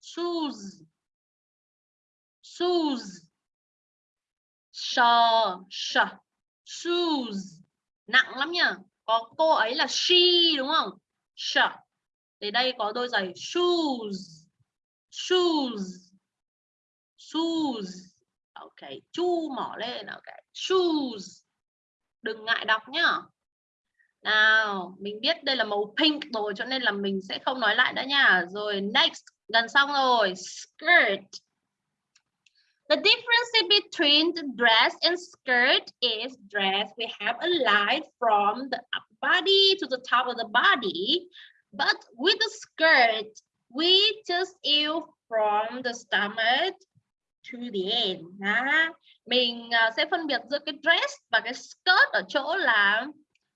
Shoes. Shoes. Sh sh shoes. Nặng lắm nhá có cô ấy là she, đúng không? She. thì đây có đôi giày shoes. Shoes. Shoes. Ok, chu mỏ lên, ok. Shoes. Đừng ngại đọc nhá. Nào, mình biết đây là màu pink rồi cho nên là mình sẽ không nói lại nữa nha. Rồi, next, gần xong rồi. Skirt. The difference between the dress and skirt is dress. We have a line from the body to the top of the body. But with the skirt we just use from the stomach to the end à, mình sẽ phân biệt giữa cái dress và cái skirt ở chỗ là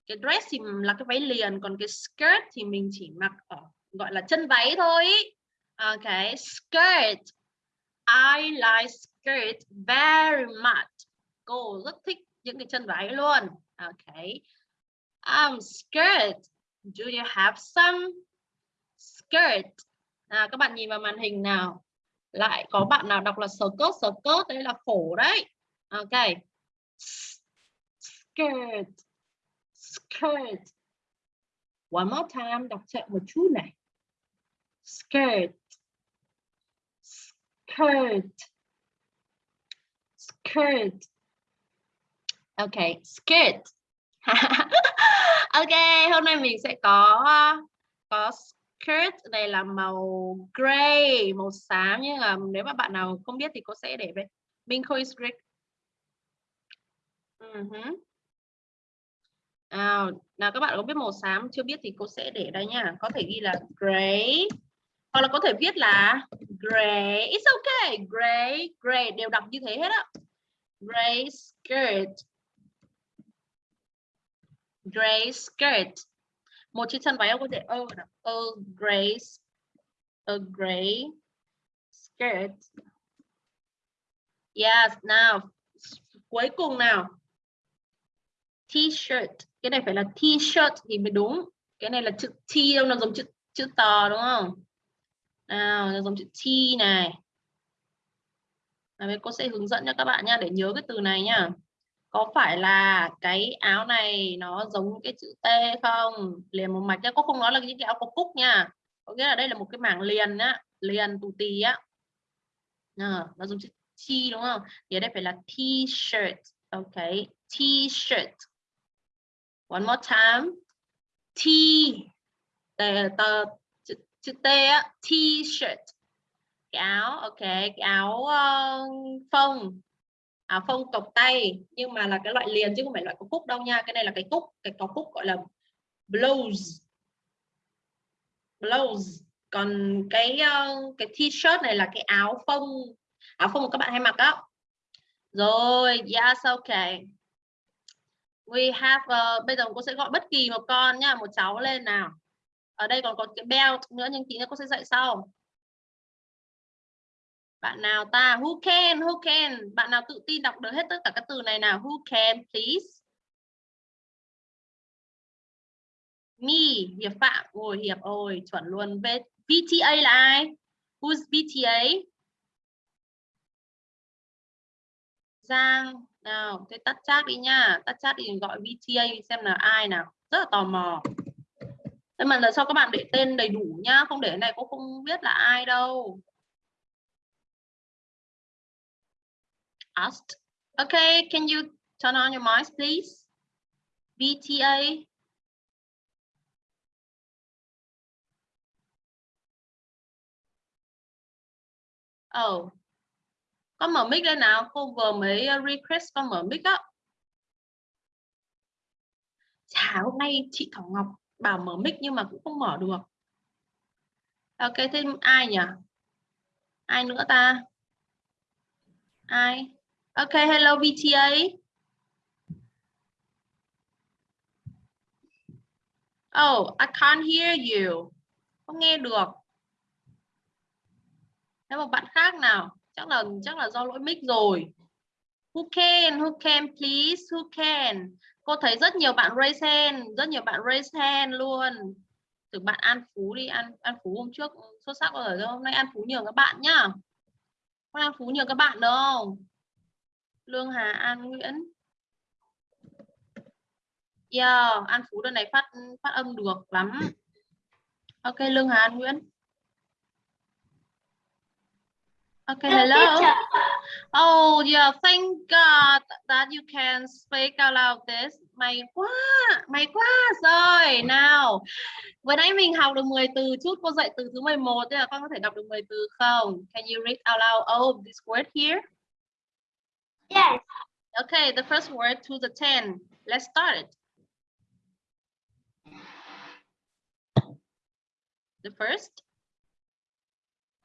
cái dress thì là cái váy liền còn cái skirt thì mình chỉ mặc ở gọi là chân váy thôi. Okay, skirt. I like skirt very much. Cô rất thích những cái chân váy luôn. Okay. Um, skirt. Do you have some skirt? À, các bạn nhìn vào màn hình nào. Lại có bạn nào đọc là skirt, skirt đây là khổ đấy. Okay. Skirt. Skirt. One more time, đọc chậm một chút này. Skirt skirt skirt. Ok skirt. Ok hôm nay mình sẽ có có skirt. Này là màu gray màu xám. Nhưng mà nếu mà bạn nào không biết thì cô sẽ để về mình khôi skirt. Uh -huh. à, nào các bạn có biết màu xám chưa biết thì cô sẽ để đây nha. Có thể ghi là gray. Hoặc là có thể viết là gray. It's okay gray. Gray đều đọc như thế hết á gray skirt. Gray skirt. Một chiếc chân váy có thể ơ nào? A gray a gray skirt. Yes, now. Cuối cùng nào? T-shirt. Cái này phải là t-shirt thì mới đúng. Cái này là chữ T đâu? Nó giống chữ chữ to đúng không? Nào, nó giống chữ T này. Đấy, cô sẽ hướng dẫn cho các bạn nha để nhớ cái từ này nha. có phải là cái áo này nó giống cái chữ T không? Liền một mạch nhá cô không nói là những cái áo có cúc nha. Có nghĩa là đây là một cái mảng liền á liền tù tì á. À, nó giống chữ T đúng không? Thì ở đây phải là t-shirt ok. T-shirt. One more time. T tờ, tờ chữ, chữ T á t-shirt cái áo ok cái áo uh, phông áo phông cộc tay nhưng mà là cái loại liền chứ không phải loại có cúc đâu nha. Cái này là cái cúc cái có cúc gọi là blouse. Blouse. Còn cái uh, cái t-shirt này là cái áo phông áo phông các bạn hay mặc đó rồi yes ok. We have uh, bây giờ cô sẽ gọi bất kỳ một con nhá một cháu lên nào. Ở đây còn có cái belt nữa nhưng tí nữa cô sẽ dạy sau bạn nào ta? Who can? Who can? Bạn nào tự tin đọc được hết tất cả các từ này nào? Who can, please? Me. Hiệp phạm. Ôi, hiệp ôi, chuẩn luôn. VTA là ai? Who's VTA Giang. Nào, thế tắt chat đi nha. Tắt chat đi, gọi VTA xem là ai nào. Rất là tò mò. Nhưng mà lần sau các bạn để tên đầy đủ nhá. Không để này cô không biết là ai đâu. Asked. Okay can you turn on your mics please? Bta, oh. Con mở mic lên nào? Cô vừa mới uh, request con mở mic á, chả hôm nay chị Thảo Ngọc bảo mở mic nhưng mà cũng không mở được. Ok thêm ai nhỉ? Ai nữa ta? Ai? Okay, hello VTA oh I can't hear you. Không nghe được. Thế một bạn khác nào? Chắc là chắc là do lỗi mic rồi. Who can who can please who can? Cô thấy rất nhiều bạn raise hand rất nhiều bạn raise hand luôn. Từ bạn An Phú đi An An Phú hôm trước xuất sắc rồi hôm nay An Phú nhiều các bạn nhá. Hôm An Phú nhiều các bạn đâu Lương Hà An Nguyễn Yeah, An Phú lần này phát phát âm được lắm. Ok, Lương Hà An Nguyễn. Okay, hello. Oh, yeah, thank God that you can speak out loud this. May quá, may quá rồi. Nào, vừa nãy mình học được 10 từ chút, cô dạy từ thứ 11, thế là con có thể đọc được 10 từ không? Can you read out loud all of this word here? Yes. Okay, the first word to the 10. Let's start it. The first,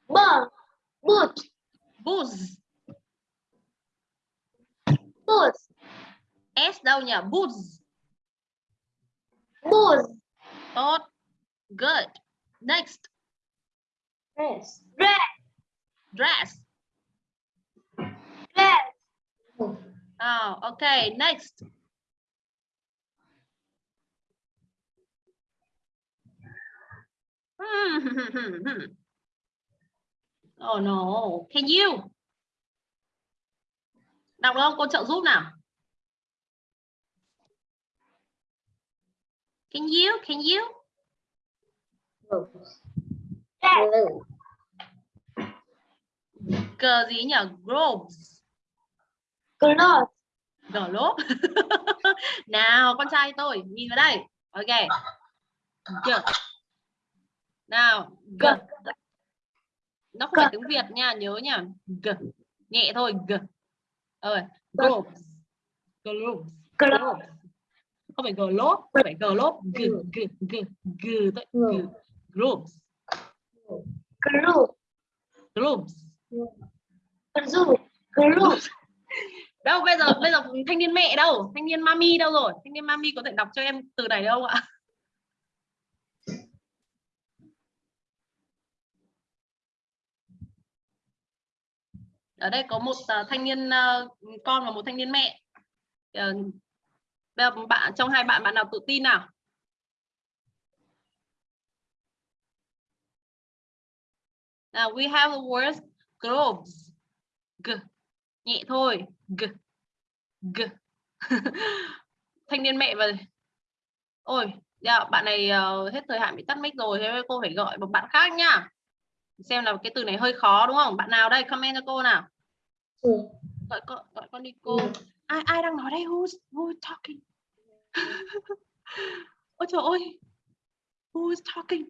Boot. Boot. booze. Boot. S nhỉ? Booze. Boot. Tốt. Good. Next, Dress. Dress. dress. Dress. Oh, okay. Next, oh no. Can you? Đọc không? Cô trợ giúp nào. Can you? Can you? Cờ gì nhỉ? Globes. Clothes. Globe. nào, con trai tôi, nhìn vào đây. Ok. G. Nào, G. Nó không phải tiếng Việt nha, nhớ nha. G. Nhẹ thôi, G. Rồi, globes. Globes. Globes. Không phải globe, không phải globe, G, G, G, G, thôi, G. Globes. Group. Groups. Group. Group. Đâu, bây giờ bây giờ thanh niên mẹ đâu? Thanh niên mami đâu rồi? Thanh niên mami có thể đọc cho em từ này đâu ạ? Ở đây có một ờ, thanh niên ờ, con và một thanh niên mẹ. Ờ, bây giờ bạn, trong hai bạn bạn nào tự tin nào? Now we have the words groups G. Nhẹ thôi. G. G. Thanh niên mẹ và Ôi, dạ, bạn này ờ, hết thời hạn bị tắt mic rồi thế cô phải gọi một bạn khác nhá. Xem là cái từ này hơi khó đúng không? Bạn nào đây comment cho cô nào. Ừ. Gọi con gọi con đi cô. Ai ai đang nói đây? Who's who's talking? Ôi trời ơi. Who is talking?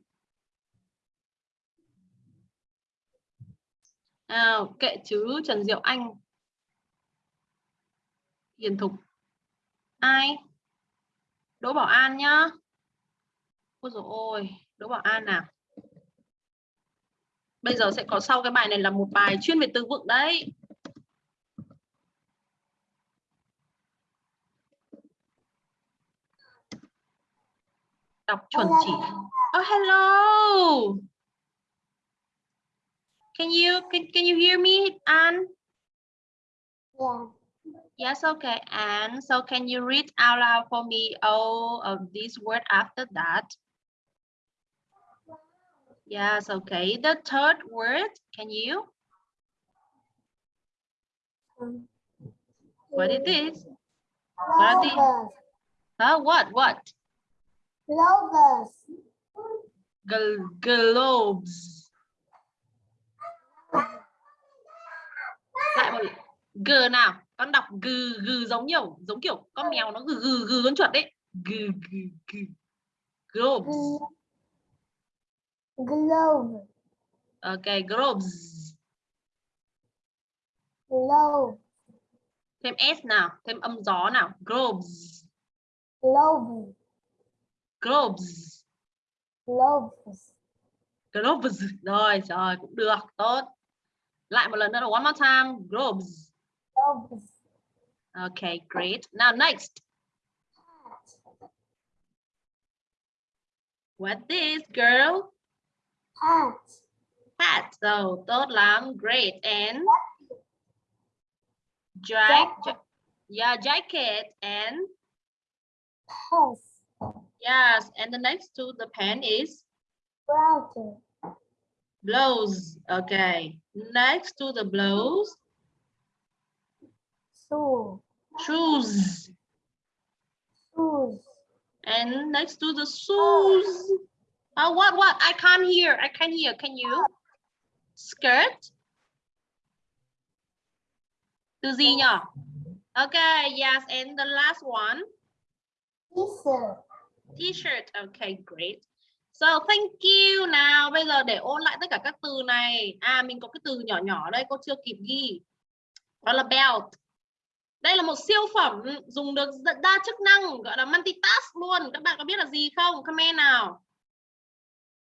Nào, kệ chứ Trần Diệu Anh. Hiền Thục. Ai? Đỗ Bảo An nhá. Ôi dồi ôi, Đỗ Bảo An nào. Bây giờ sẽ có sau cái bài này là một bài chuyên về từ vựng đấy. Đọc chuẩn chỉ. Oh hello. Can you can, can you hear me, An? Yeah. Yes, okay. And so can you read out loud for me all of these words after that? Yes, okay. The third word, can you? What it is? What Logos. Huh? What? What? Globes. Gl globes. Lại một g nào. Con đọc g g giống nhiều, giống kiểu con mèo nó g g g con chuột đấy. G g g. Globes. Globe. Okay, globes. Globe. Thêm s nào, thêm âm gió nào. Globes. Globe. Globes. Globes. Globes. Rồi, rồi cũng được, tốt. Lại một lần nữa one more time. Globes. Okay, great. Now next. What this girl? Hat. Hat. So tốt lắm. Great. And jack, ja- yeah, jacket and Pants. yes. And the next to the pen is Browser. blouse. Okay. Next to the blouse, Shoe. shoes. Shoes. And next to the shoes. Oh, what, what? I can't hear. I can't hear. Can you? Skirt. Từ gì nhỉ? Okay, yes. And the last one, T-shirt. t-shirt. Okay, great. So thank you. Nào, bây giờ để ôn lại tất cả các từ này. À, mình có cái từ nhỏ nhỏ đây, cô chưa kịp ghi. Đó là belt. Đây là một siêu phẩm dùng được đa chức năng, gọi là multitask luôn. Các bạn có biết là gì không? Comment nào.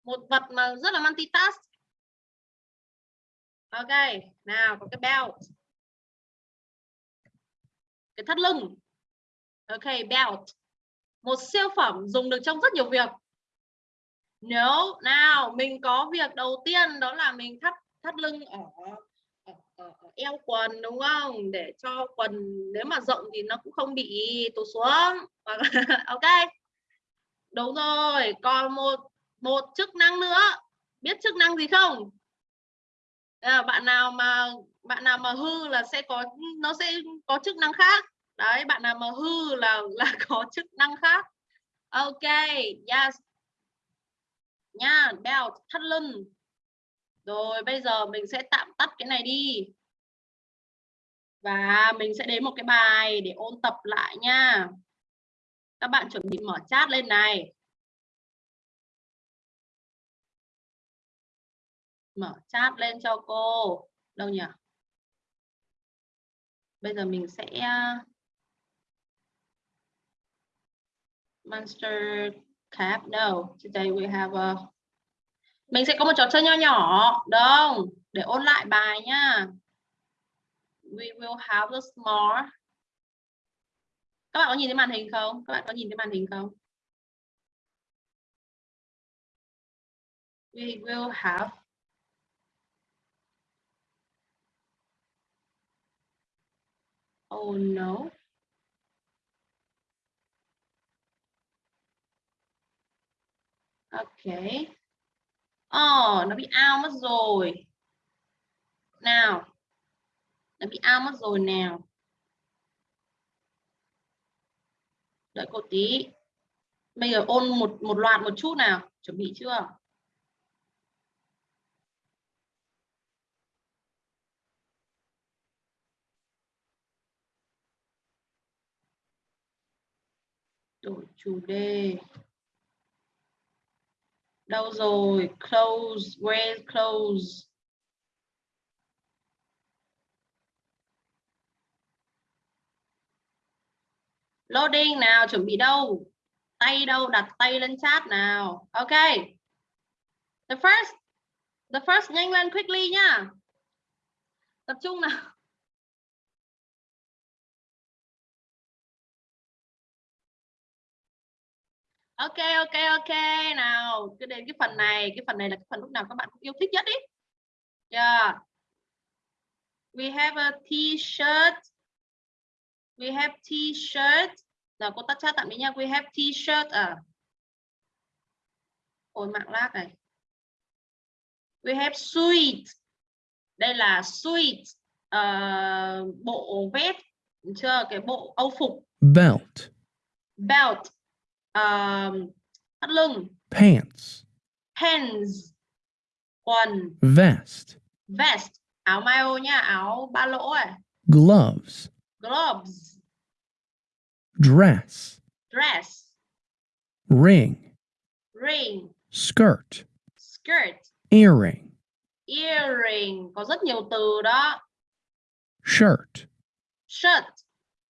Một vật mà rất là multitask. Ok, nào có cái belt. Cái thắt lưng. Ok, belt. Một siêu phẩm dùng được trong rất nhiều việc. Nếu nào mình có việc đầu tiên đó là mình thắt thắt lưng ở eo quần đúng không? Để cho quần nếu mà rộng thì nó cũng không bị tụt xuống. ok. Đúng rồi, còn một một chức năng nữa. Biết chức năng gì không? À, bạn nào mà bạn nào mà hư là sẽ có nó sẽ có chức năng khác. Đấy, bạn nào mà hư là là có chức năng khác. Ok, yes. Nha, belt, thắt lưng. Rồi bây giờ mình sẽ tạm tắt cái này đi. Và mình sẽ đến một cái bài để ôn tập lại nha. Các bạn chuẩn bị mở chat lên này. Mở chat lên cho cô. Đâu nhỉ? Bây giờ mình sẽ à, Monster cap. No, today we have a Mình sẽ có một trò chơi nho nhỏ, đâu không? Để ôn lại bài nha We will have the small. Các bạn có nhìn thấy màn hình không? Các bạn có nhìn thấy màn hình không? We will have Oh no. Okay. Oh, nó bị out mất rồi. Nào. Nó bị ao mất rồi nào. Đợi cô tí. Bây giờ ôn một một loạt một chút nào. Chuẩn bị chưa? Đổi chủ đề. Đâu rồi? Close, where close? Loading nào, chuẩn bị đâu? Tay đâu, đặt tay lên chat nào. Ok. The first, the first nhanh lên quickly nhá Tập trung nào. Ok ok ok nào cứ đến cái phần này cái phần này là cái phần lúc nào các bạn cũng yêu thích nhất ý yeah we have a t-shirt we have t-shirt. Nào cô tắt chat tạm biệt nha. We have t-shirt à. Ôi mạng lag này. We have suit. Đây là suit uh, bộ vest chưa? Cái bộ âu phục. Belt, belt um, thắt lưng. Pants, pants. Quần. Vest, vest. Áo mayo nha áo ba lỗ à. Gloves, gloves. Dress, dress. Ring, ring. Skirt, skirt. Earring, earring. Có rất nhiều từ đó. Shirt, shirt.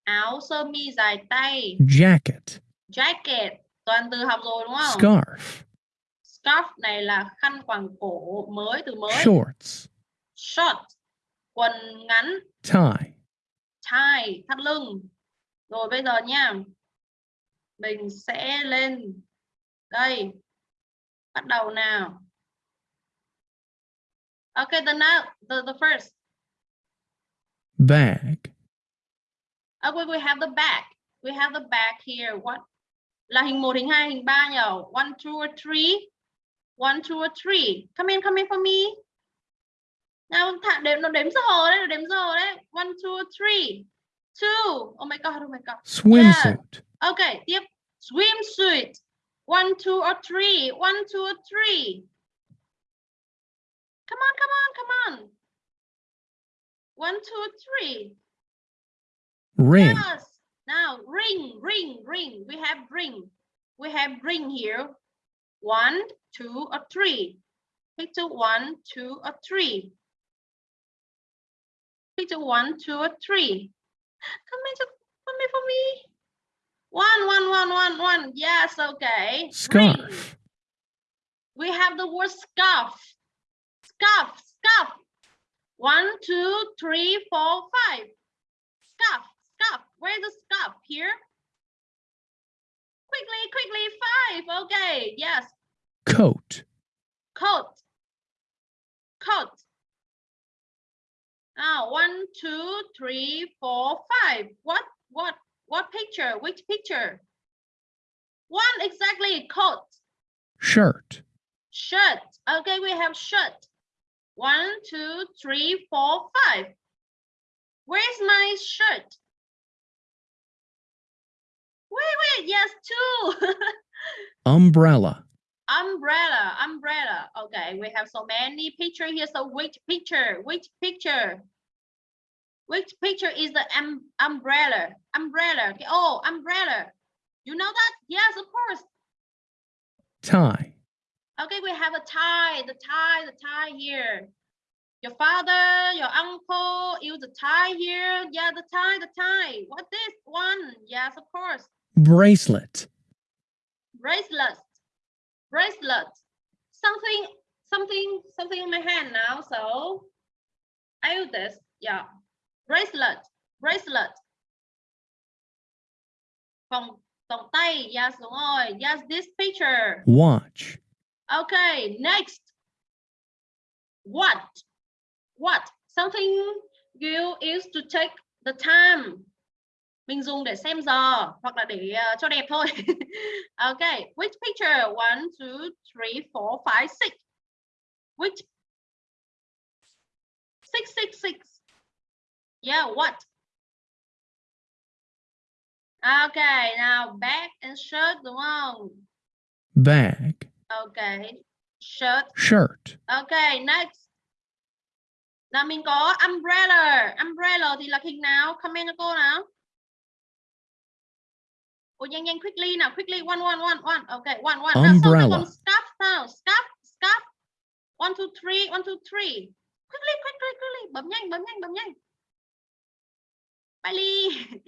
Áo sơ mi dài tay. Jacket, jacket. Toàn từ học rồi đúng không? Scarf, scarf này là khăn quàng cổ mới từ mới. Shorts, short. Quần ngắn. Tie, tie thắt lưng. Rồi bây giờ nha. Mình sẽ lên. Đây. Bắt đầu nào. Okay the now the, the first. Bag, okay we have the back we have the back here. What? Là hình 1 hình 2 hình 3 nhờ one two or three? One two or three. Come in come in for me nào thả đếm nó đếm giờ đấy nó đếm giờ đấy one two three two oh my god oh my god swimsuit, Okay, tiếp swimsuit. One, two, or three. One, two, or three. Come on, come on, come on. One, two, three. ring, Yes. Now ring, ring, ring. We have ring. We have ring here. One, two, or three. Picture one, two, or three. Picture one, two, or three. Come in, come in for me. One, one, one, one, one. Yes, okay. Scarf, We have the word scarf. Scarf, scarf. One, two, three, four, five. Scarf, scarf. Where's the scarf? Here. Quickly, quickly, five. Okay, yes. coat, Coat. Coat. Now, one, two, three, four, five. What, what, what picture? Which picture? One, exactly, coat. shirt, Shirt. Okay, we have shirt. One, two, three, four, five. Where's my shirt? Wait, wait, yes, two. umbrella, umbrella, umbrella. Okay, we have so many picture here. So which picture? Which picture? Which picture is the um, umbrella? Umbrella. Okay. Oh, umbrella. You know that? Yes, of course. tie, Okay, we have a tie, the tie, the tie here. Your father, your uncle use the tie here. Yeah, the tie, the tie. What this one? Yes, of course. bracelet, Bracelet, bracelet. Something, something something in my hand now. So I use this. Yeah. Bracelet. Bracelet. Vòng vòng tay. Yes, đúng rồi. Yes, this picture. watch, Okay, next. What? What? Something you use to take the time. Mình dùng để xem giờ hoặc là để ờ, cho đẹp thôi. okay, which picture? One, two, three, four, five, six. Which? Six, six, six. Yeah, what? Okay, now bag and shirt đúng không? bag, Okay, shirt. shirt, Okay, next. Nào mình có umbrella. Umbrella thì là hình nào? Comment cho cô nào. Ồ nhanh nhanh quickly nào, quickly one one one one. Okay, one one. Nào, xong Umbrella. scarf nào, scarf, scarf. One two three, one two three. Quickly, quickly, quickly. Bấm nhanh, bấm nhanh, bấm nhanh. Bailey.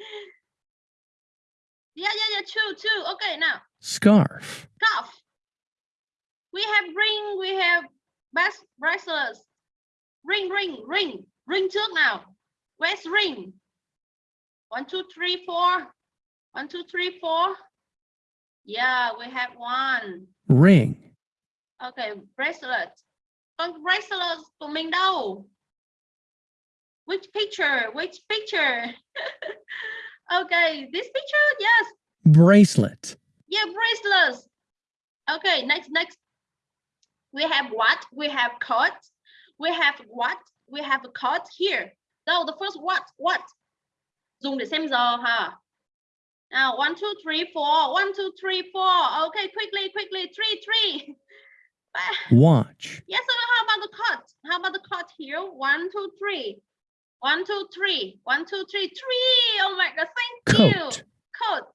yeah, yeah, yeah. Two, two. Okay, now. scarf, scarf. We have ring, we have bas- bracelets. Ring, ring, ring. Ring trước nào. Where's ring? One, two, three, four. One, two, three, four. Yeah, we have one. ring, Okay, bracelet. Còn bracelet của mình đâu? Which picture? Which picture? okay, this picture, yes. bracelet, Yeah, bracelets. Okay, next, next. We have what? We have coat. We have what? We have a coat here. So the first what? What? Dùng để xem giờ ha. Now one, two, three, four. One, two, three, four. Okay, quickly, quickly. Three, three. watch, Yes, so how about the coat? How about the coat here? One, two, three. One, two, three. One, two, three. Three. Oh my god, thank you. coat, coat.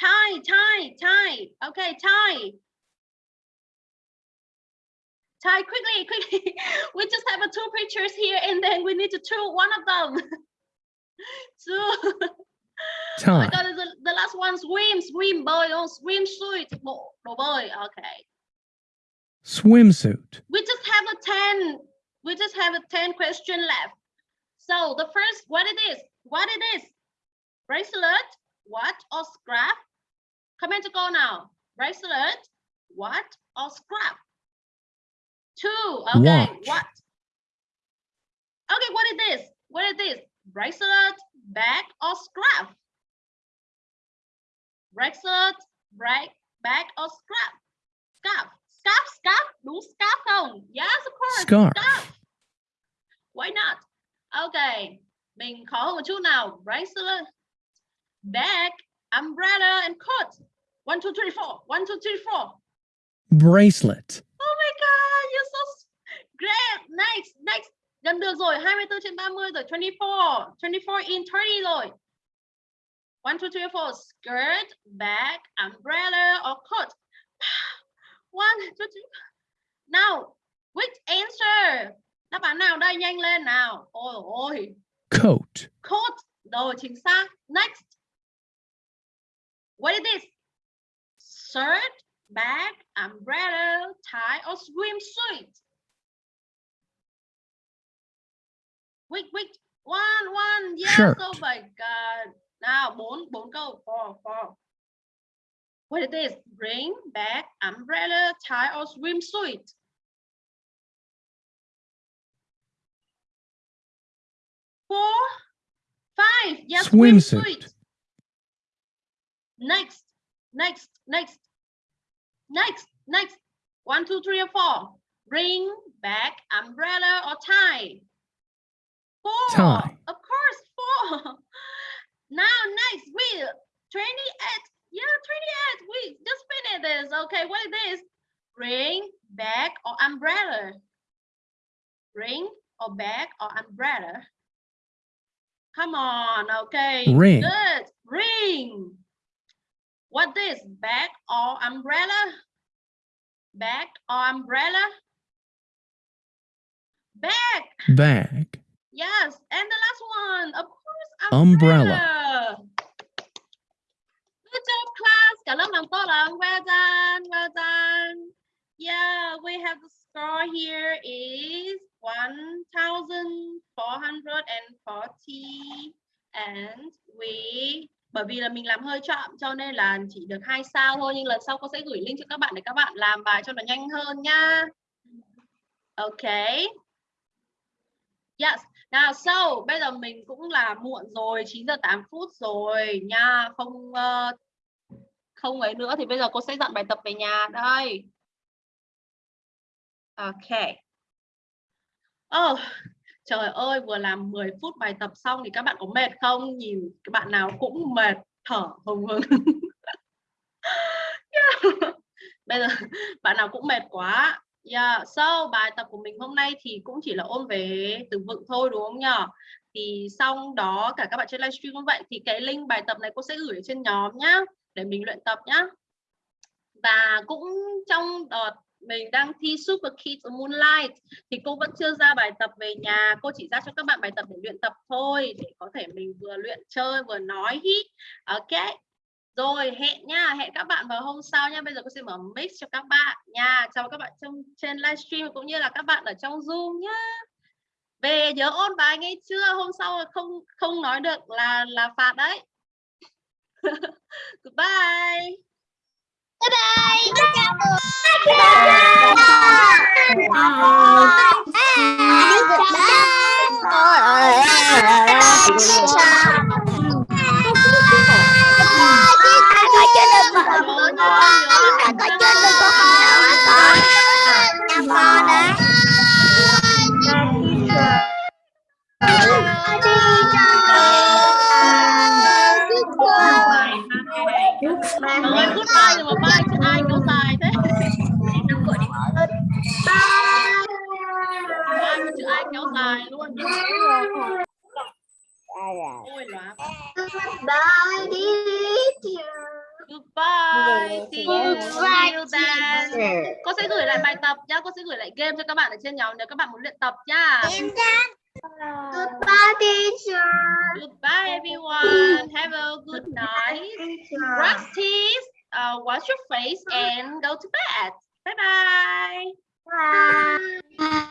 Tie, tie, tie. Okay, tie. Tie quickly, quickly. we just have a two pictures here and then we need to choose one of them. two. Oh my tie, the, the last one swim, swim, bơi, oh, swim suit. Bộ, đồ bơi. Okay. swimsuit, We just have a 10. We just have a 10 question left. So the first, what it is? What it is? Bracelet, what or scrap? Comment to go now. Bracelet, what or scrap? Two. Okay, Watch. what? Okay, what it is? What it is? Bracelet, bag or scrap? Bracelet, bag, bag or scrap? Scarf. Scarf, scarf. Đúng scarf không? Yes, of course. Scarf. Scarf. Why not? Okay. Mình khó hơn một chút nào. Bracelet, bag, umbrella, and coat. One, two, three, four. One, two, three, four. bracelet, Oh my god, you're so great. Next, next. Gần được rồi, 24 trên 30 rồi, 24, 24 in 30 rồi. One, two, three, four. Skirt, bag, umbrella, or coat. One, two, three. Now, which answer? Đáp án nào đây? Nhanh lên nào. Ôi ôi. coat, Coat. Rồi, chính xác. Next. What is this? Shirt, bag, umbrella, tie, or swimsuit? Wait, wait. One, one. Yes. Shirt. Oh my God. Nào, bốn, bốn câu. Four, four. What it is? Ring, bag, umbrella, tie, or swimsuit? Four, five. Yes, Swimsuit. swimsuit. Next, next, next, next, next. One, two, three, or four. Ring, bag, umbrella, or tie. Four. Tie. Of course, four. now, next, we 28. Yeah, 28. We just finished this. Okay, what is this? Ring, bag, or umbrella? Ring, or bag, or umbrella? Come on, okay. Ring. Good. Ring. What this? Bag or umbrella? Bag or umbrella? Bag. bag, Yes. And the last one, of course, Umbrella. umbrella. Good job, class. Cả lớp làm tốt lắm. Well done. Well done. Yeah, we have the score here is 1440 and we bởi vì là mình làm hơi chậm cho nên là chỉ được hai sao thôi nhưng lần sau cô sẽ gửi link cho các bạn để các bạn làm bài cho nó nhanh hơn nha. Okay. Yes. Nào so bây giờ mình cũng là muộn rồi 9 giờ 8 phút rồi nha không uh, không ấy nữa thì bây giờ cô sẽ dặn bài tập về nhà đây. Ok. Oh, trời ơi vừa làm 10 phút bài tập xong thì các bạn có mệt không? Nhìn các bạn nào cũng mệt thở hồng hừng. yeah. Bây giờ bạn nào cũng mệt quá. Yeah, so bài tập của mình hôm nay thì cũng chỉ là ôn về từ vựng thôi đúng không nhỉ? Thì xong đó cả các bạn trên livestream cũng vậy thì cái link bài tập này cô sẽ gửi ở trên nhóm nhá để mình luyện tập nhá. Và cũng trong đợt mình đang thi Super Kids Moonlight thì cô vẫn chưa ra bài tập về nhà cô chỉ ra cho các bạn bài tập để luyện tập thôi để có thể mình vừa luyện chơi vừa nói hít ok rồi hẹn nha hẹn các bạn vào hôm sau nha bây giờ cô sẽ mở mix cho các bạn nha chào các bạn trong trên livestream cũng như là các bạn ở trong zoom nhá về nhớ ôn bài nghe chưa hôm sau không không nói được là là phạt đấy goodbye Bye bye. Có chưa được một nhớ có chưa được một không đâu hả con? Năm con đấy. Mọi người bye nhưng mà bye chứ ai bye bye thế bye bye chữ ai kéo dài luôn ôi bye Bye, teacher goodbye. See you. Goodbye, till then. cô sẽ gửi lại bài tập nhá. Cô sẽ gửi lại game cho các bạn ở trên nhóm nếu các bạn muốn luyện tập nhá. Goodbye, teacher. goodbye everyone. Have a good night. Brush teeth. Uh, wash your face and go to bed. Bye bye Bye.